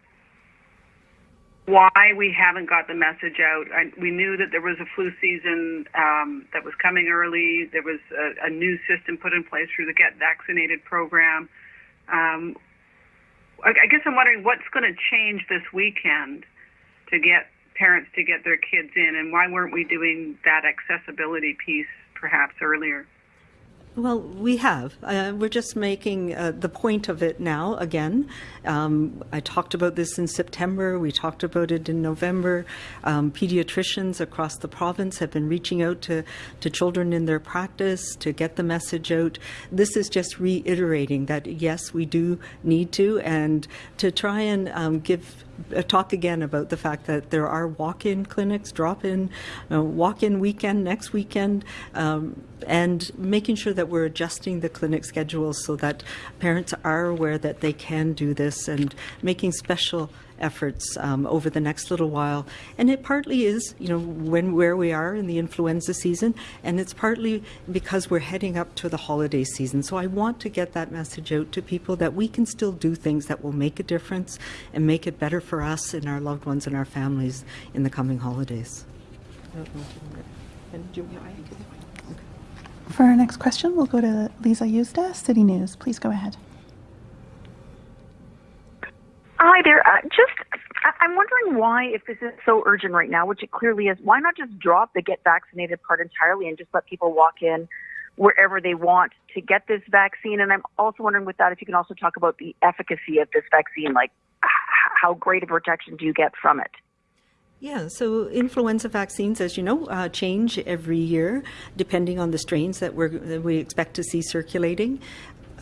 why we haven't got the message out. I, we knew that there was a flu season um, that was coming early. There was a, a, new system put in place through the Get Vaccinated program. Um, I, I, guess I'm wondering what's going to change this weekend to get parents to get their kids in, and why weren't we doing that accessibility piece perhaps earlier? Well, we have. Uh, we're just making uh, the point of it now again. Um, I talked about this in September. We talked about it in November. Um, pediatricians across the province have been reaching out to, to children in their practice to get the message out. This is just reiterating that, yes, we do need to, and to try and um, give talk again about the fact that there are walk-in clinics, drop-in, uh, walk-in weekend next weekend, um, and making sure that we're adjusting the clinic schedules so that parents are aware that they can do this and making special efforts um, over the next little while. And it partly is, you know, when where we are in the influenza season, and it's partly because we're heading up to the holiday season. So I want to get that message out to people that we can still do things that will make a difference and make it better for us and our loved ones and our families in the coming holidays. For our next question, we'll go to Lisa Yuzda, City News. Please go ahead. Hi there. Uh, just, I'm wondering why, if this is so urgent right now, which it clearly is, why not just drop the get vaccinated part entirely and just let people walk in wherever they want to get this vaccine? And I'm also wondering with that if you can also talk about the efficacy of this vaccine, like how great a protection do you get from it? Yeah, so influenza vaccines, as you know, uh, change every year depending on the strains that, we're, that we expect to see circulating.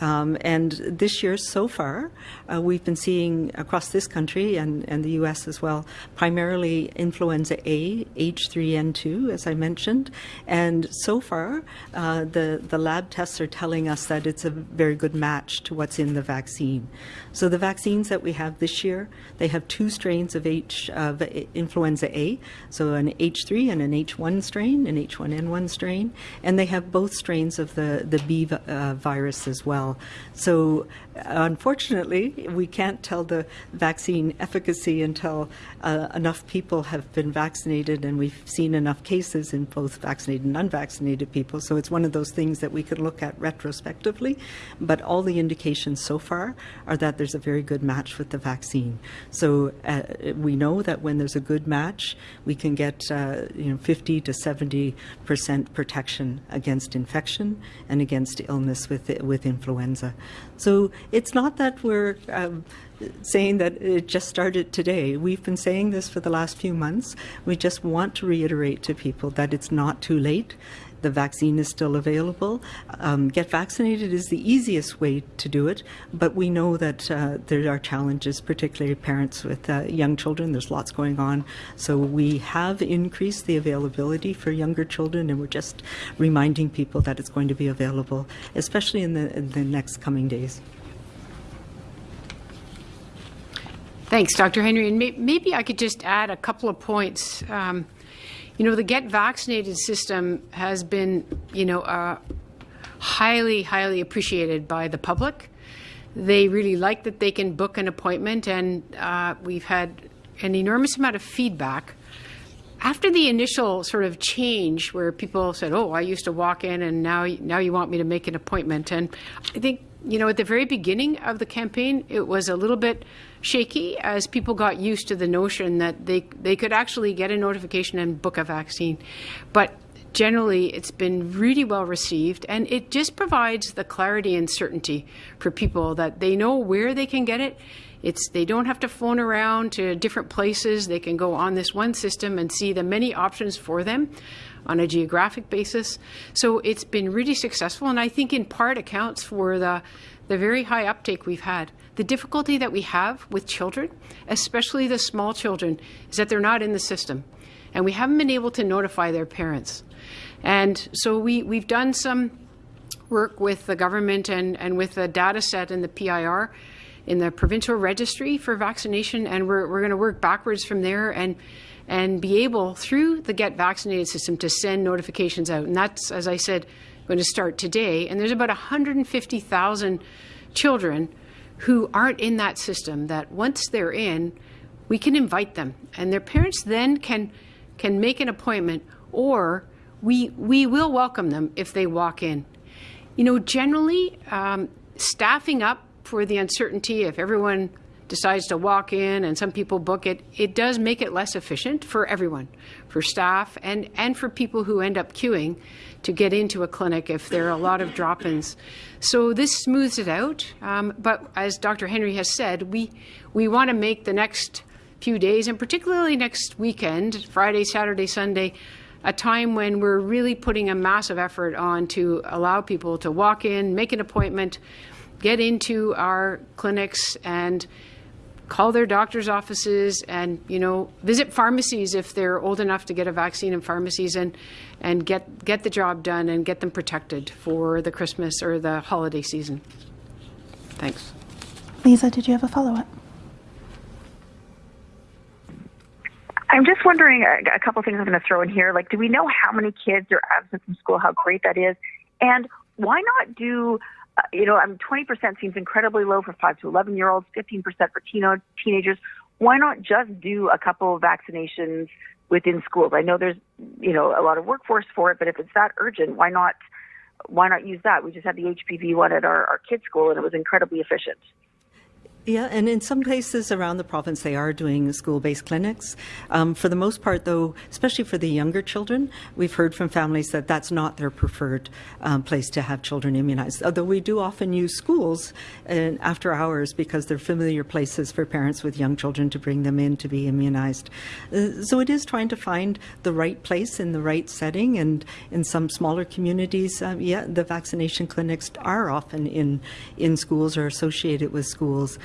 Um, and this year, so far, uh, we've been seeing across this country and, and the US as well, primarily influenza A, H3N2, as I mentioned. And so far, uh, the, the lab tests are telling us that it's a very good match to what's in the vaccine. So the vaccines that we have this year, they have two strains of H of influenza A, so an H3 and an H1 strain, an H1N1 strain, and they have both strains of the the B uh, virus as well. So, unfortunately, we can't tell the vaccine efficacy until uh, enough people have been vaccinated and we've seen enough cases in both vaccinated and unvaccinated people. So, it's one of those things that we can look at retrospectively. But all the indications so far are that there's a very good match with the vaccine. So, uh, we know that when there's a good match, we can get uh, you know 50 to 70 percent protection against infection and against illness with with influenza influenza. So it's not that we're um, saying that it just started today. We've been saying this for the last few months. We just want to reiterate to people that it's not too late. The vaccine is still available. Um, get vaccinated is the easiest way to do it, but we know that uh, there are challenges, particularly parents with uh, young children. There's lots going on. So we have increased the availability for younger children, and we're just reminding people that it's going to be available, especially in the, in the next coming days. Thanks, Dr. Henry. And may- maybe I could just add a couple of points. Um, you know, the get vaccinated system has been, you know, uh, highly, highly appreciated by the public. They really like that they can book an appointment, and uh, we've had an enormous amount of feedback. After the initial sort of change, where people said, "Oh, I used to walk in, and now now you want me to make an appointment," and I think you know, at the very beginning of the campaign, it was a little bit shaky as people got used to the notion that they they could actually get a notification and book a vaccine. But generally, it's been really well received, and it just provides the clarity and certainty for people that they know where they can get it. It's they don't have to phone around to different places. They can go on this one system and see the many options for them on a geographic basis. So it's been really successful, and I think in part accounts for the, the very high uptake we've had. The difficulty that we have with children, especially the small children, is that they're not in the system, and we haven't been able to notify their parents. And so we, we've done some work with the government and, and with the data set in the PIR in the provincial registry for vaccination, and we're, we're going to work backwards from there and and be able, through the Get Vaccinated system, to send notifications out. And that's, as I said, going to start today. And there's about 150,000 children who aren't in that system that once they're in, we can invite them. And their parents then can, can make an appointment or we, we will welcome them if they walk in. You know, generally, um, staffing up for the uncertainty, if everyone decides to walk in and some people book it, it does make it less efficient for everyone, for staff and, and for people who end up queuing to get into a clinic if there are a lot of drop ins. So this smooths it out. Um, but as Dr. Henry has said, we, we want to make the next few days, and particularly next weekend, Friday, Saturday, Sunday, a time when we're really putting a massive effort on to allow people to walk in, make an appointment, get into our clinics, and call their doctor's offices and, you know, visit pharmacies if they're old enough to get a vaccine in pharmacies and, and get, get the job done and get them protected for the Christmas or the holiday season. Thanks. Lisa, did you have a follow up? I'm just wondering a, a couple things I'm going to throw in here. Like, do we know how many kids are absent from school? How great that is, and why not do? You know, I mean, 20% seems incredibly low for five to 11 year olds, 15% for teen- teenagers. Why not just do a couple of vaccinations within schools? I know there's, you know, a lot of workforce for it, but if it's that urgent, why not? Why not use that? We just had the HPV one at our, our kids' school, and it was incredibly efficient. Yeah, and in some places around the province, they are doing school based clinics. Um, for the most part, though, especially for the younger children, we've heard from families that that's not their preferred um, place to have children immunized. Although we do often use schools in, after hours because they're familiar places for parents with young children to bring them in to be immunized. Uh, so it is trying to find the right place in the right setting. And in some smaller communities, uh, yeah, the vaccination clinics are often in, in schools or associated with schools.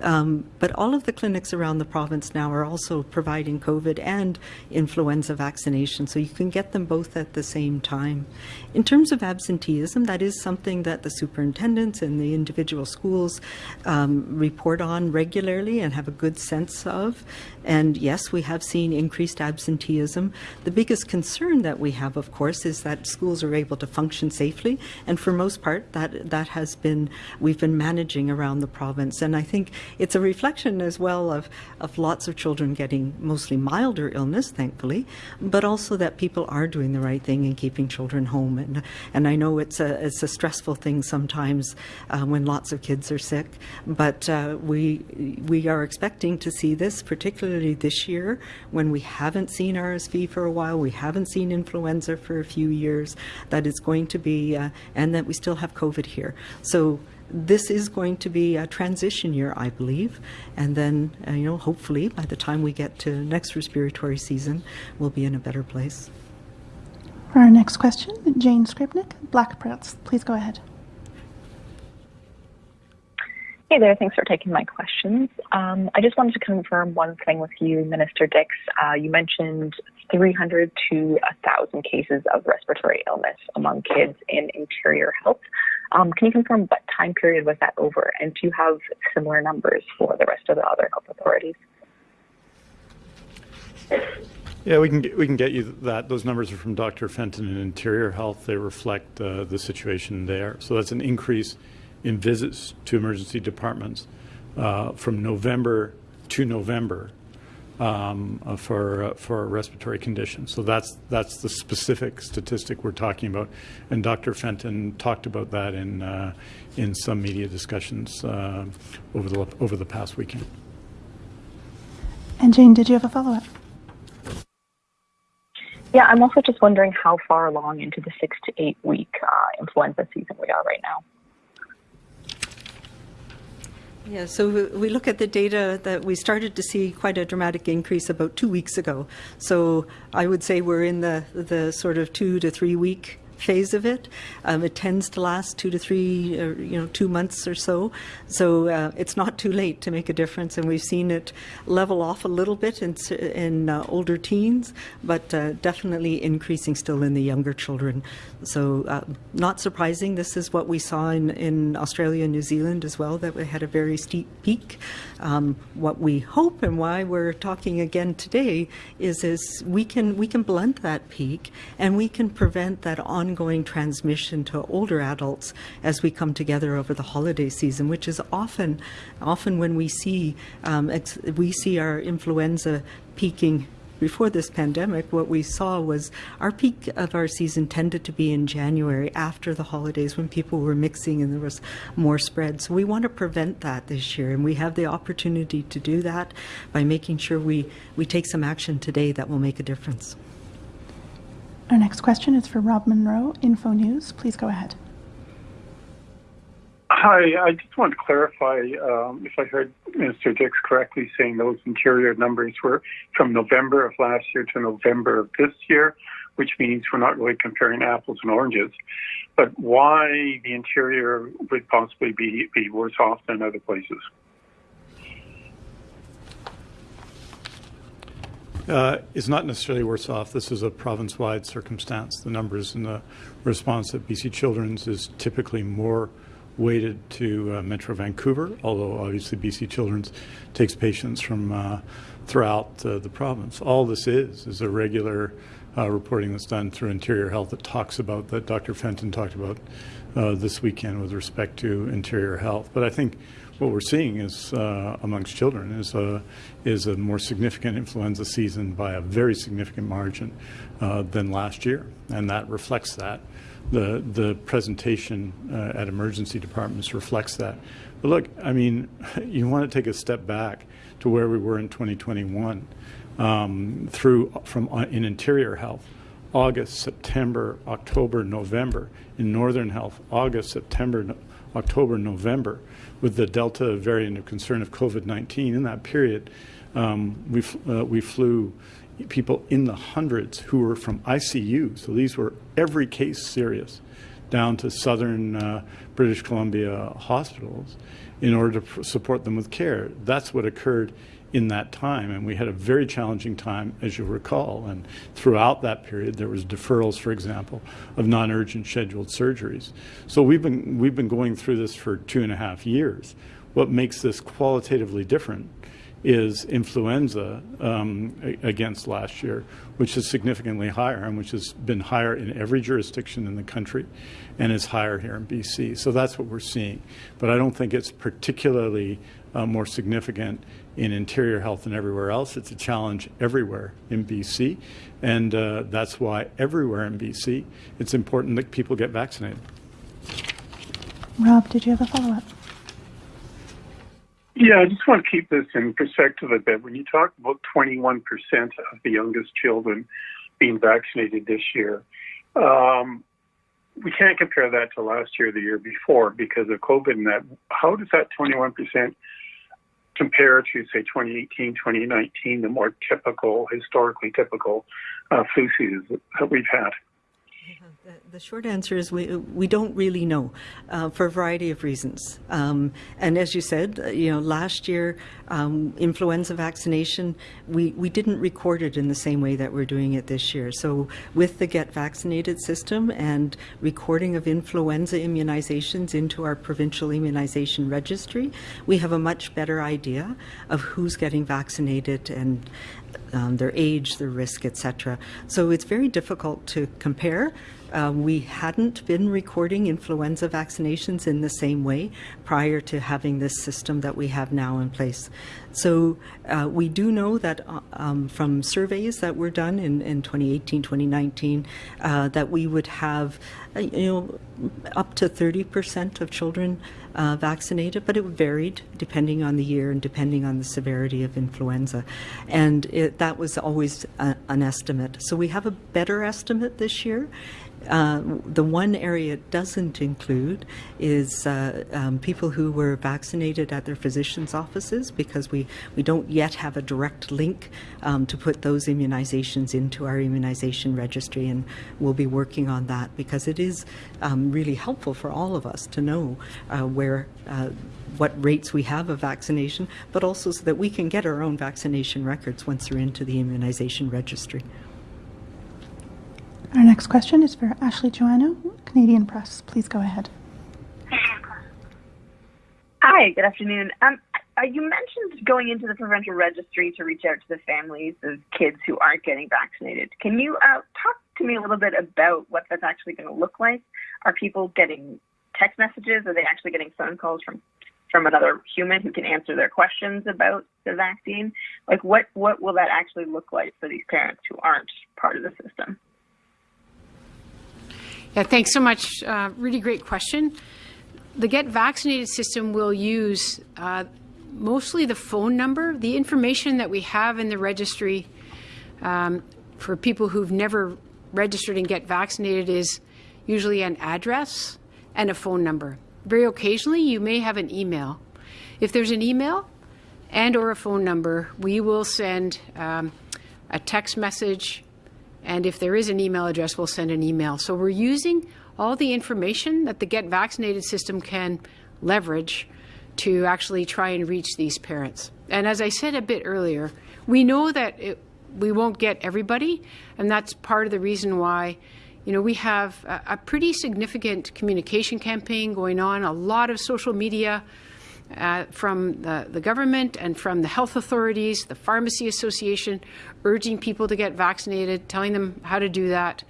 Um, but all of the clinics around the province now are also providing COVID and influenza vaccination, so you can get them both at the same time. In terms of absenteeism, that is something that the superintendents and the individual schools um, report on regularly and have a good sense of. And yes, we have seen increased absenteeism. The biggest concern that we have, of course, is that schools are able to function safely, and for most part, that that has been we've been managing around the province. And I think it's a reflection as well of of lots of children getting mostly milder illness, thankfully, but also that people are doing the right thing and keeping children home. And and I know it's a it's a stressful thing sometimes uh, when lots of kids are sick, but uh, we we are expecting to see this particularly this year when we haven't seen RSV for a while, we haven't seen influenza for a few years, that it's going to be, uh, and that we still have COVID here. So this is going to be a transition year, I believe, and then, uh, you know, hopefully by the time we get to next respiratory season, we'll be in a better place. For our next question, Jane Skrypnek, Black Press. Please go ahead. Hey there, thanks for taking my questions. Um, I just wanted to confirm one thing with you, Minister Dix. Uh, you mentioned 300 to 1,000 cases of respiratory illness among kids in interior health. Um, can you confirm what time period was that over? And do you have similar numbers for the rest of the other health authorities? Yeah, we can get, we can get you that. Those numbers are from Dr. Fenton in Interior Health. They reflect uh, the situation there. So that's an increase in visits to emergency departments uh, from November to November um, uh, for uh, for a respiratory condition. So that's that's the specific statistic we're talking about, and Dr. Fenton talked about that in uh, in some media discussions uh, over the over the past weekend. And Jane, did you have a follow up? Yeah, I'm also just wondering how far along into the six to eight week uh, influenza season we are right now. Yeah, so we look at the data that we started to see quite a dramatic increase about two weeks ago. So I would say we're in the, the sort of two to three week phase of it. Um, it tends to last two to three, or, you know, two months or so. So uh, it's not too late to make a difference, and we've seen it level off a little bit in, in uh, older teens, but uh, definitely increasing still in the younger children. So uh, not surprising. This is what we saw in, in Australia and New Zealand as well. That we had a very steep peak. Um, what we hope and why we're talking again today is is we can we can blunt that peak and we can prevent that on ongoing transmission to older adults as we come together over the holiday season, which is often, often when we see um, we see our influenza peaking before this pandemic, what we saw was our peak of our season tended to be in January after the holidays when people were mixing and there was more spread. So we want to prevent that this year, and we have the opportunity to do that by making sure we, we take some action today that will make a difference. Our next question is for Rob Munro, Info News. Please go ahead. Hi, I just want to clarify um, if I heard Minister Dix correctly saying those interior numbers were from November of last year to November of this year, which means we're not really comparing apples and oranges. But why the interior would possibly be, be worse off than other places? Uh, is not necessarily worse off. This is a province-wide circumstance. The numbers and the response at BC Children's is typically more weighted to uh, Metro Vancouver, although obviously BC Children's takes patients from uh, throughout uh, the province. All this is is a regular uh, reporting that's done through Interior Health that talks about that Dr. Fenton talked about uh, this weekend with respect to Interior Health. But I think what we're seeing is uh, amongst children is a is a more significant influenza season by a very significant margin uh, than last year, and that reflects that. The the presentation uh, at emergency departments reflects that. But look, I mean, you want to take a step back to where we were in 2021 um, through from uh, in interior health. August, September, October, November. In Northern Health, August, September, October, November with the Delta variant of concern of COVID-19 in that period, um, we, uh, we flew people in the hundreds who were from ICU. So these were every case serious down to southern uh, British Columbia hospitals in order to support them with care. That's what occurred in that time. And we had a very challenging time, as you recall. And throughout that period, there was deferrals, for example, of non-urgent scheduled surgeries. So we've been, we've been going through this for two and a half years. What makes this qualitatively different is influenza um, against last year, which is significantly higher and which has been higher in every jurisdiction in the country and is higher here in BC. So that's what we're seeing. But I don't think it's particularly uh, more significant in interior health than everywhere else. It's a challenge everywhere in BC, and uh, that's why everywhere in BC it's important that people get vaccinated. Rob, did you have a follow up? Yeah, I just want to keep this in perspective a bit. When you talk about 21% of the youngest children being vaccinated this year, um, we can't compare that to last year, the year before, because of COVID and that. How does that 21% compare to, say, 2018, 2019, the more typical, historically typical uh, flu seasons that we've had? The, short answer is we we don't really know uh, for a variety of reasons. Um, and as you said, uh, you know, last year um, influenza vaccination we we didn't record it in the same way that we're doing it this year. So with the Get Vaccinated system and recording of influenza immunizations into our provincial immunization registry, we have a much better idea of who's getting vaccinated and um, their age, their risk, etc. So it's very difficult to compare. Uh, we hadn't been recording influenza vaccinations in the same way prior to having this system that we have now in place. So uh, we do know that uh, um, from surveys that were done in, in 2018, 2019, uh, that we would have, uh, you know, up to 30% of children uh, vaccinated, but it varied depending on the year and depending on the severity of influenza. And it, that was always a, an estimate. So we have a better estimate this year. Uh, the one area it doesn't include is uh, um, people who were vaccinated at their physician's offices because we, we don't yet have a direct link um, to put those immunizations into our immunization registry and we'll be working on that because it is um, really helpful for all of us to know uh, where uh, what rates we have of vaccination, but also so that we can get our own vaccination records once they're into the immunization registry. Our next question is for Ashley Joannou, Canadian Press. Please go ahead. Hi, good afternoon. Um, uh, you mentioned going into the provincial registry to reach out to the families of kids who aren't getting vaccinated. Can you uh, talk to me a little bit about what that's actually going to look like? Are people getting text messages? Are they actually getting phone calls from from another human who can answer their questions about the vaccine? Like, what what will that actually look like for these parents who aren't part of the system? Yeah, thanks so much. Uh, really great question. The Get Vaccinated system will use uh, mostly the phone number, the information that we have in the registry um, for people who've never registered and get vaccinated is usually an address and a phone number. Very occasionally, you may have an email. If there's an email and or a phone number, we will send um, a text message and if there is an email address, we'll send an email. So we're using all the information that the Get Vaccinated system can leverage to actually try and reach these parents. And as I said a bit earlier, we know that it, we won't get everybody, and that's part of the reason why. You know, we have a, a pretty significant communication campaign going on, a lot of social media uh, from the, the government and from the health authorities, the Pharmacy Association, urging people to get vaccinated, telling them how to do that,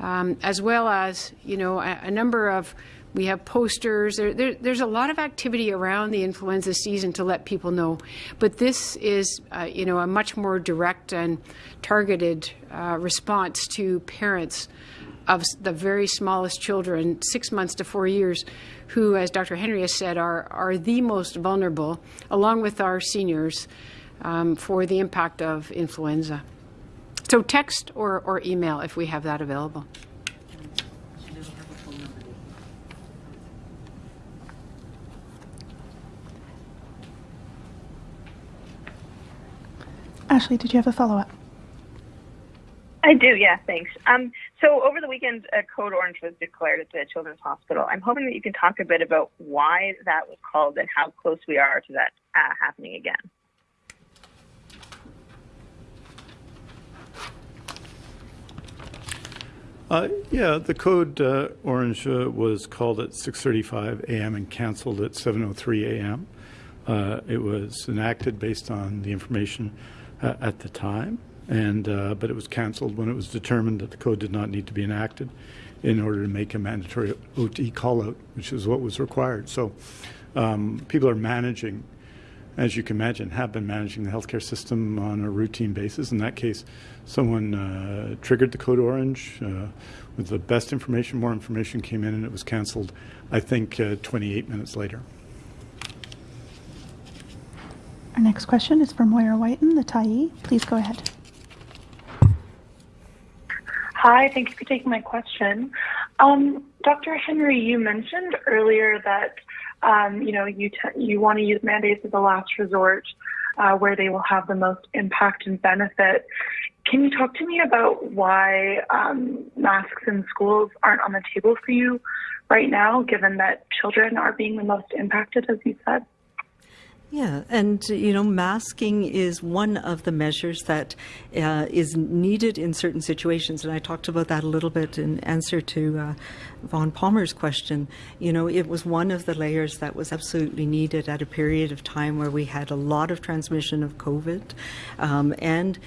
um, as well as, you know, a, a number of we have posters. There, there, there's a lot of activity around the influenza season to let people know. But this is, uh, you know, a much more direct and targeted uh, response to parents of the very smallest children, six months to four years, who, as Dr. Henry has said, are, are the most vulnerable, along with our seniors, um, for the impact of influenza. So text or, or email if we have that available. Ashley, did you have a follow up? I do, yeah, thanks. Um, so over the weekend, a code orange was declared at the Children's Hospital. I'm hoping that you can talk a bit about why that was called and how close we are to that uh, happening again. Uh, yeah, the code uh, orange uh, was called at 6:35 a.m. and canceled at 7:03 a.m. Uh, it was enacted based on the information uh, at the time, and uh, but it was canceled when it was determined that the code did not need to be enacted in order to make a mandatory OT call out, which is what was required. So um, people are managing as you can imagine, have been managing the healthcare system on a routine basis. In that case, someone uh, triggered the code orange uh, with the best information. More information came in, and it was canceled. I think uh, 28 minutes later. Our next question is from Moira Wyton, the Tyee. Please go ahead. Hi, thank you for taking my question. Um, Dr. Henry, you mentioned earlier that um, you know, you you want to use mandates as a last resort uh, where they will have the most impact and benefit. Can you talk to me about why um, masks in schools aren't on the table for you right now, given that children are being the most impacted, as you said? Yeah, and you know, masking is one of the measures that uh, is needed in certain situations, and I talked about that a little bit in answer to uh, Vaughn Palmer's question. You know, it was one of the layers that was absolutely needed at a period of time where we had a lot of transmission of COVID, um, and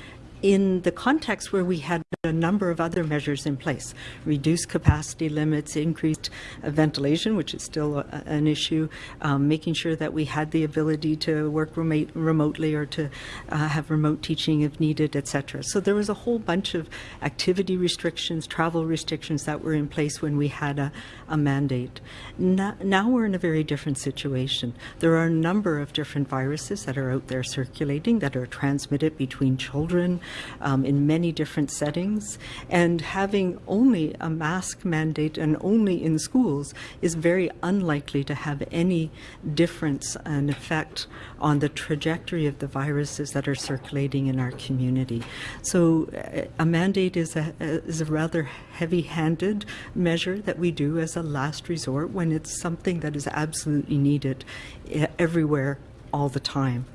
in the context where we had a number of other measures in place, reduced capacity limits, increased uh, ventilation, which is still a, an issue, um, making sure that we had the ability to work remote, remotely or to uh, have remote teaching if needed, etc. So there was a whole bunch of activity restrictions, travel restrictions that were in place when we had a, a mandate. Now we're in a very different situation. There are a number of different viruses that are out there circulating that are transmitted between children, um, in many different settings. And having only a mask mandate and only in schools is very unlikely to have any difference and effect on the trajectory of the viruses that are circulating in our community. So uh, a mandate is a, is a rather heavy-handed measure that we do as a last resort when it's something that is absolutely needed eh, everywhere all the time.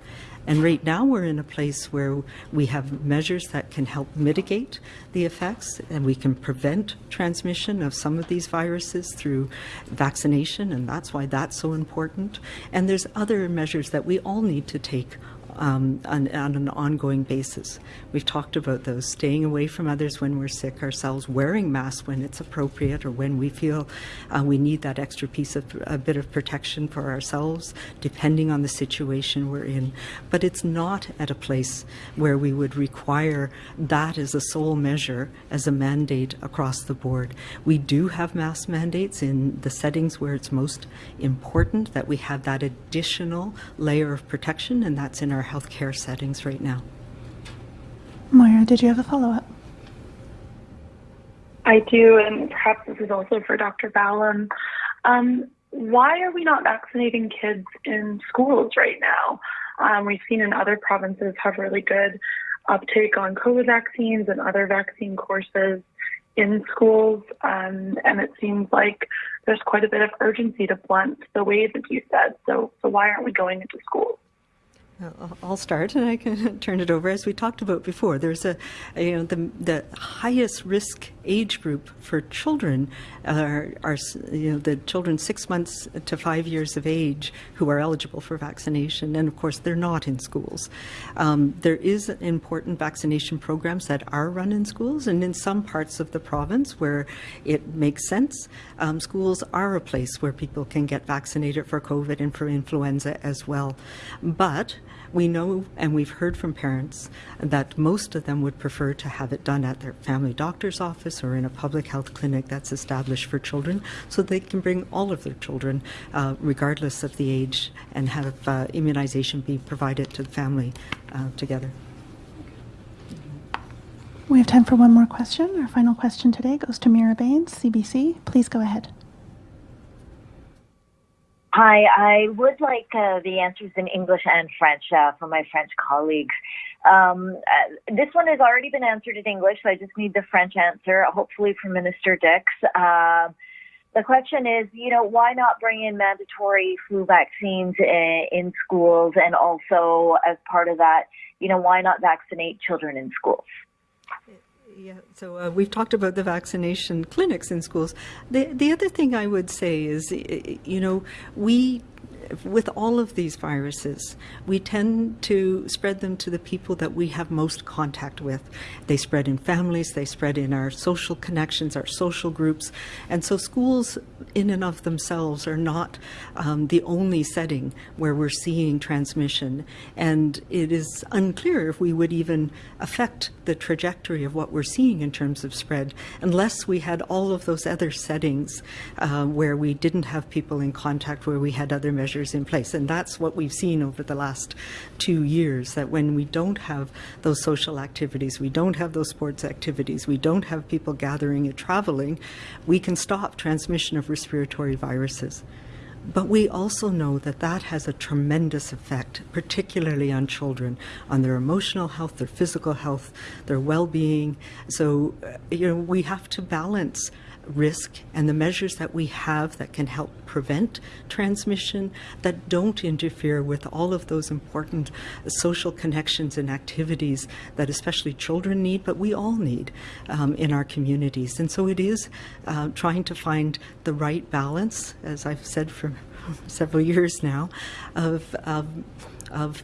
And right now we're in a place where we have measures that can help mitigate the effects and we can prevent transmission of some of these viruses through vaccination, and that's why that's so important. And there's other measures that we all need to take um, on, on, an ongoing basis. We've talked about those staying away from others when we're sick ourselves, wearing masks when it's appropriate or when we feel uh, we need that extra piece of a bit of protection for ourselves, depending on the situation we're in. But it's not at a place where we would require that as a sole measure, as a mandate across the board. We do have mask mandates in the settings where it's most important that we have that additional layer of protection, and that's in our our healthcare settings right now. Moira, did you have a follow up? I do, and perhaps this is also for Dr. Ballem. Um, why are we not vaccinating kids in schools right now? Um, we've seen in other provinces have really good uptake on COVID vaccines and other vaccine courses in schools, um, and it seems like there's quite a bit of urgency to blunt the wave, as you said. So, so why aren't we going into schools? I'll start and I can turn it over. As we talked about before, there's a, you know, the, the highest risk age group for children are, are, you know, the children six months to five years of age who are eligible for vaccination. And of course, they're not in schools. Um, there is important vaccination programs that are run in schools and in some parts of the province where it makes sense, um, schools are a place where people can get vaccinated for COVID and for influenza as well. But we know and we've heard from parents that most of them would prefer to have it done at their family doctor's office or in a public health clinic that's established for children so they can bring all of their children, uh, regardless of the age, and have uh, immunization be provided to the family uh, together. We have time for one more question. Our final question today goes to Mira Baines, CBC. Please go ahead. Hi, I would like uh, the answers in English and French uh, from my French colleagues. Um, uh, this one has already been answered in English, so I just need the French answer, hopefully from Minister Dix. Um, the question is, you know, why not bring in mandatory flu vaccines in, in schools and also as part of that, you know, why not vaccinate children in schools? Yeah, so uh, we've talked about the vaccination clinics in schools. The the other thing I would say is, you know, we with all of these viruses, we tend to spread them to the people that we have most contact with. They spread in families, they spread in our social connections, our social groups. And so schools, in and of themselves, are not um, the only setting where we're seeing transmission. And it is unclear if we would even affect the trajectory of what we're seeing in terms of spread unless we had all of those other settings uh, where we didn't have people in contact, where we had other measures measures in place. And that's what we've seen over the last two years, that when we don't have those social activities, we don't have those sports activities, we don't have people gathering and traveling, we can stop transmission of respiratory viruses. But we also know that that has a tremendous effect, particularly on children, on their emotional health, their physical health, their well-being. So, uh, you know, we have to balance risk and the measures that we have that can help prevent transmission that don't interfere with all of those important social connections and activities that especially children need, but we all need um, in our communities. And so it is uh, trying to find the right balance, as I've said for several years now, of, of, of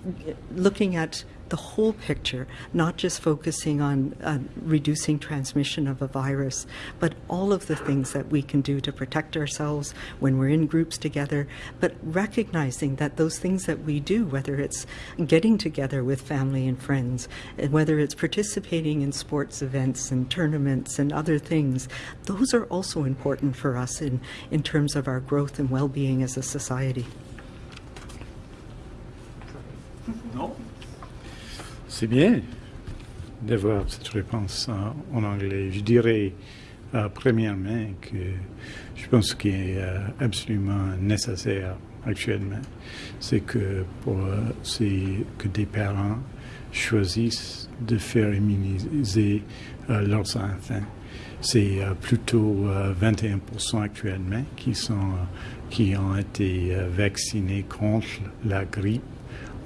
looking at the whole picture, not just focusing on uh, reducing transmission of a virus, but all of the things that we can do to protect ourselves when we're in groups together, but recognizing that those things that we do, whether it's getting together with family and friends, whether it's participating in sports events and tournaments and other things, those are also important for us in, in terms of our growth and well-being as a society. No. C'est bien d'avoir cette réponse en, anglais. Je dirais euh, premièrement que je pense qu'il est euh, absolument nécessaire actuellement, c'est que c'est que des parents choisissent de faire immuniser euh, leurs enfants. C'est euh, plutôt 21% euh, actuellement qui sont qui ont été vaccinés contre la grippe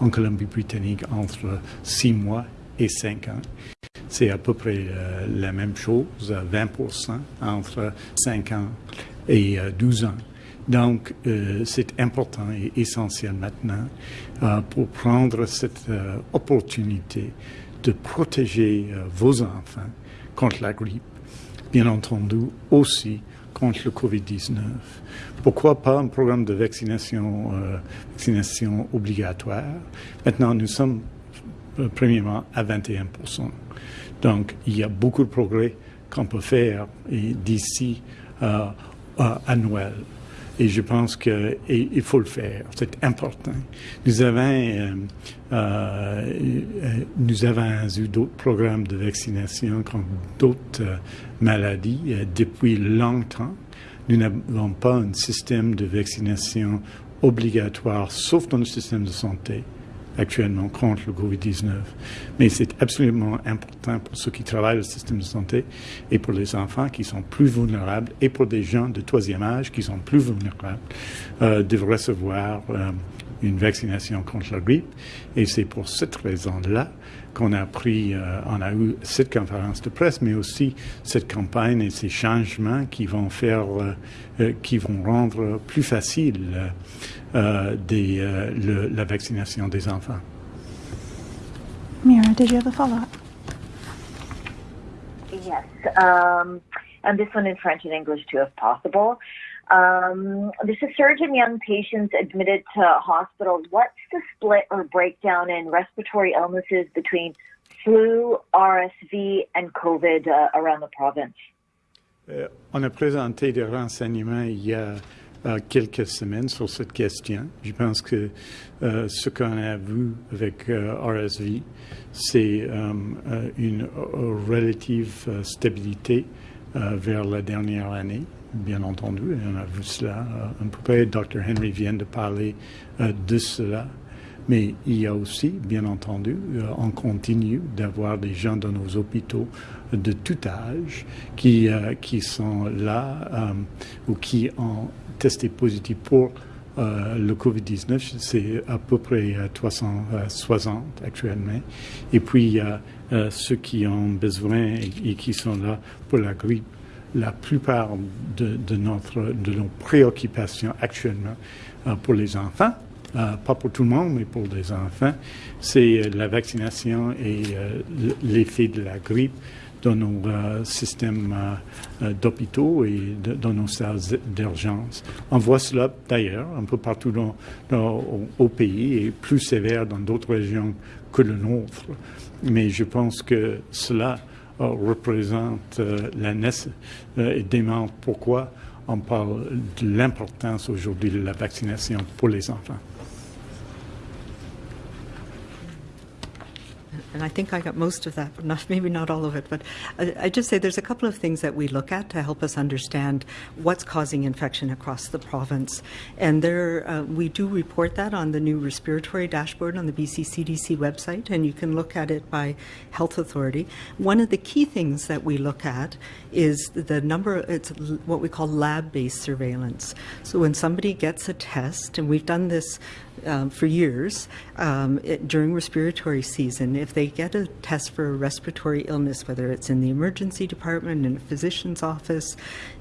en Colombie-Britannique entre 6 mois et 5 ans. C'est à peu près euh, la même chose, 20% entre 5 ans et 12 euh, ans. Donc, euh, c'est important et essentiel maintenant pour prendre cette opportunité de protéger vos enfants contre la grippe. Bien entendu, aussi contre le Covid-19. Pourquoi pas un programme de vaccination, euh, vaccination obligatoire? Maintenant, nous sommes euh, premièrement à 21 Donc, il y a beaucoup de progrès qu'on peut faire d'ici à Noël. Et je pense qu'il faut le faire. C'est important. Nous avons, euh, euh, nous avons eu d'autres programmes de vaccination contre d'autres euh, maladies euh, depuis longtemps. Nous n'avons pas un système de vaccination obligatoire, sauf dans le système de santé, actuellement contre le COVID-19. Mais c'est absolument important pour ceux qui travaillent au système de santé et pour les enfants qui sont plus vulnérables et pour des gens de troisième âge qui sont plus vulnérables euh, de recevoir euh, une vaccination contre la grippe. Et c'est pour cette raison-là qu'on a pris, euh, on a eu cette conférence de presse, mais aussi cette campagne et ces changements qui vont faire, euh, euh, qui vont rendre plus facile des, le, la vaccination des enfants. Mira, did you have a follow-up? Yes, um, and this one in French and English too, if possible. Um, there's a surge in young patients admitted to hospitals. What's the split or breakdown in respiratory illnesses between flu, RSV, and COVID uh, around the province? Euh, on a présenté des renseignements il y a euh, quelques semaines sur cette question. Je pense que euh, ce qu'on a vu avec euh, RSV, c'est euh, euh, une relative stabilité vers la dernière année. bien entendu, et on a vu cela un peu près. Dr. Henry vient de parler euh, de cela. Mais il y a aussi, bien entendu, euh, on continue d'avoir des gens dans nos hôpitaux de tout âge qui, euh, qui sont là ou qui ont testé positif pour le COVID-19. C'est à peu près 360 actuellement. Et puis, ceux qui ont besoin et qui sont là pour la grippe la plupart de, notre, de nos préoccupations actuellement euh, pour les enfants, euh, pas pour tout le monde, mais pour les enfants, c'est la vaccination et euh, l'effet de la grippe dans nos systèmes d'hôpitaux et dans nos salles d'urgence. On voit cela d'ailleurs un peu partout dans, au, pays et plus sévère dans d'autres régions que le nôtre. Mais je pense que cela représente euh, la euh, et démontre pourquoi on parle de l'importance aujourd'hui de la vaccination pour les enfants. And I think I got most of that, but not, maybe not all of it. But I, I, just say there's a couple of things that we look at to help us understand what's causing infection across the province. And there, uh, we do report that on the new respiratory dashboard on the BC CDC website, and you can look at it by health authority. One of the key things that we look at is the number, it's what we call lab-based surveillance. So when somebody gets a test, and we've done this um, for years um, it, during respiratory season. If they get a test for a respiratory illness, whether it's in the emergency department, in a physician's office,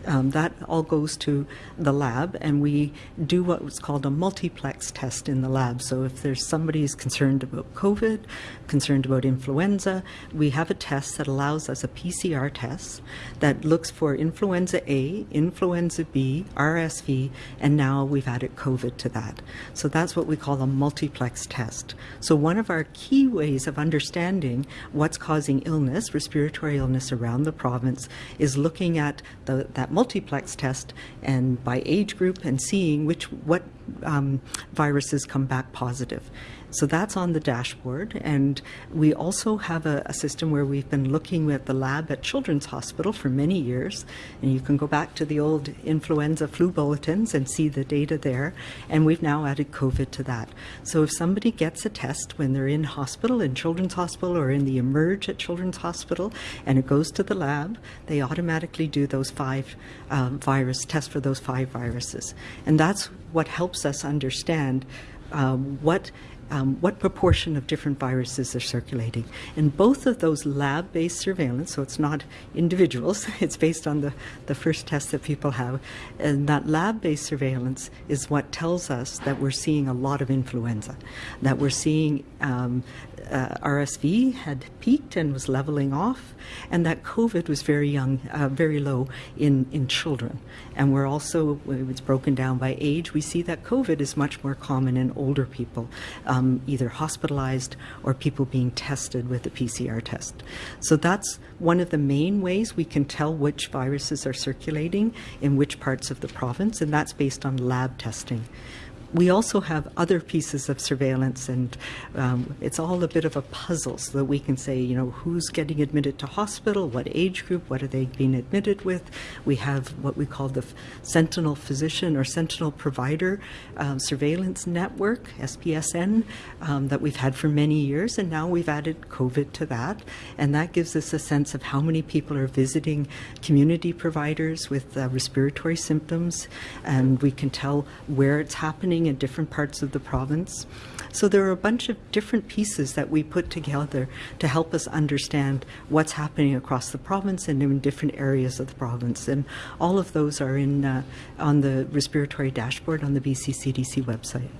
um, that all goes to the lab, and we do what's called a multiplex test in the lab. So if there's somebody who's concerned about COVID, concerned about influenza, we have a test that allows us a PCR test that looks for influenza A, influenza B, RSV, and now we've added COVID to that. So that's what we call a multiplex test. So one of our key ways of understanding what's causing illness, respiratory illness around the province, is looking at the, that multiplex test and by age group and seeing which what um, viruses come back positive. So that's on the dashboard. And we also have a, a, system where we've been looking at the lab at Children's Hospital for many years. And you can go back to the old influenza flu bulletins and see the data there. And we've now added COVID to that. So if somebody gets a test when they're in hospital, in Children's Hospital, or in the Emerge at Children's Hospital, and it goes to the lab, they automatically do those five um, virus tests for those five viruses. And that's what helps us understand um, what um, what proportion of different viruses are circulating. And both of those lab based surveillance, so it's not individuals, it's based on the, the first test that people have, and that lab based surveillance is what tells us that we're seeing a lot of influenza, that we're seeing um, uh, RSV had peaked and was leveling off, and that COVID was very young, uh, very low in, in children. And we're also, it's broken down by age, we see that COVID is much more common in older people, um, either hospitalized or people being tested with a PCR test. So that's one of the main ways we can tell which viruses are circulating in which parts of the province, and that's based on lab testing. We also have other pieces of surveillance, and um, it's all a bit of a puzzle so that we can say, you know, who's getting admitted to hospital, what age group, what are they being admitted with. We have what we call the Sentinel Physician or Sentinel Provider um, Surveillance Network, SPSN, um, that we've had for many years, and now we've added COVID to that, and that gives us a sense of how many people are visiting community providers with uh, respiratory symptoms, and we can tell where it's happening in different parts of the province. So there are a bunch of different pieces that we put together to help us understand what's happening across the province and in different areas of the province. And all of those are in uh, on the respiratory dashboard on the BC CDC website.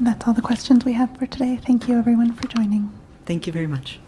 That's all the questions we have for today. Thank you, everyone, for joining. Thank you very much.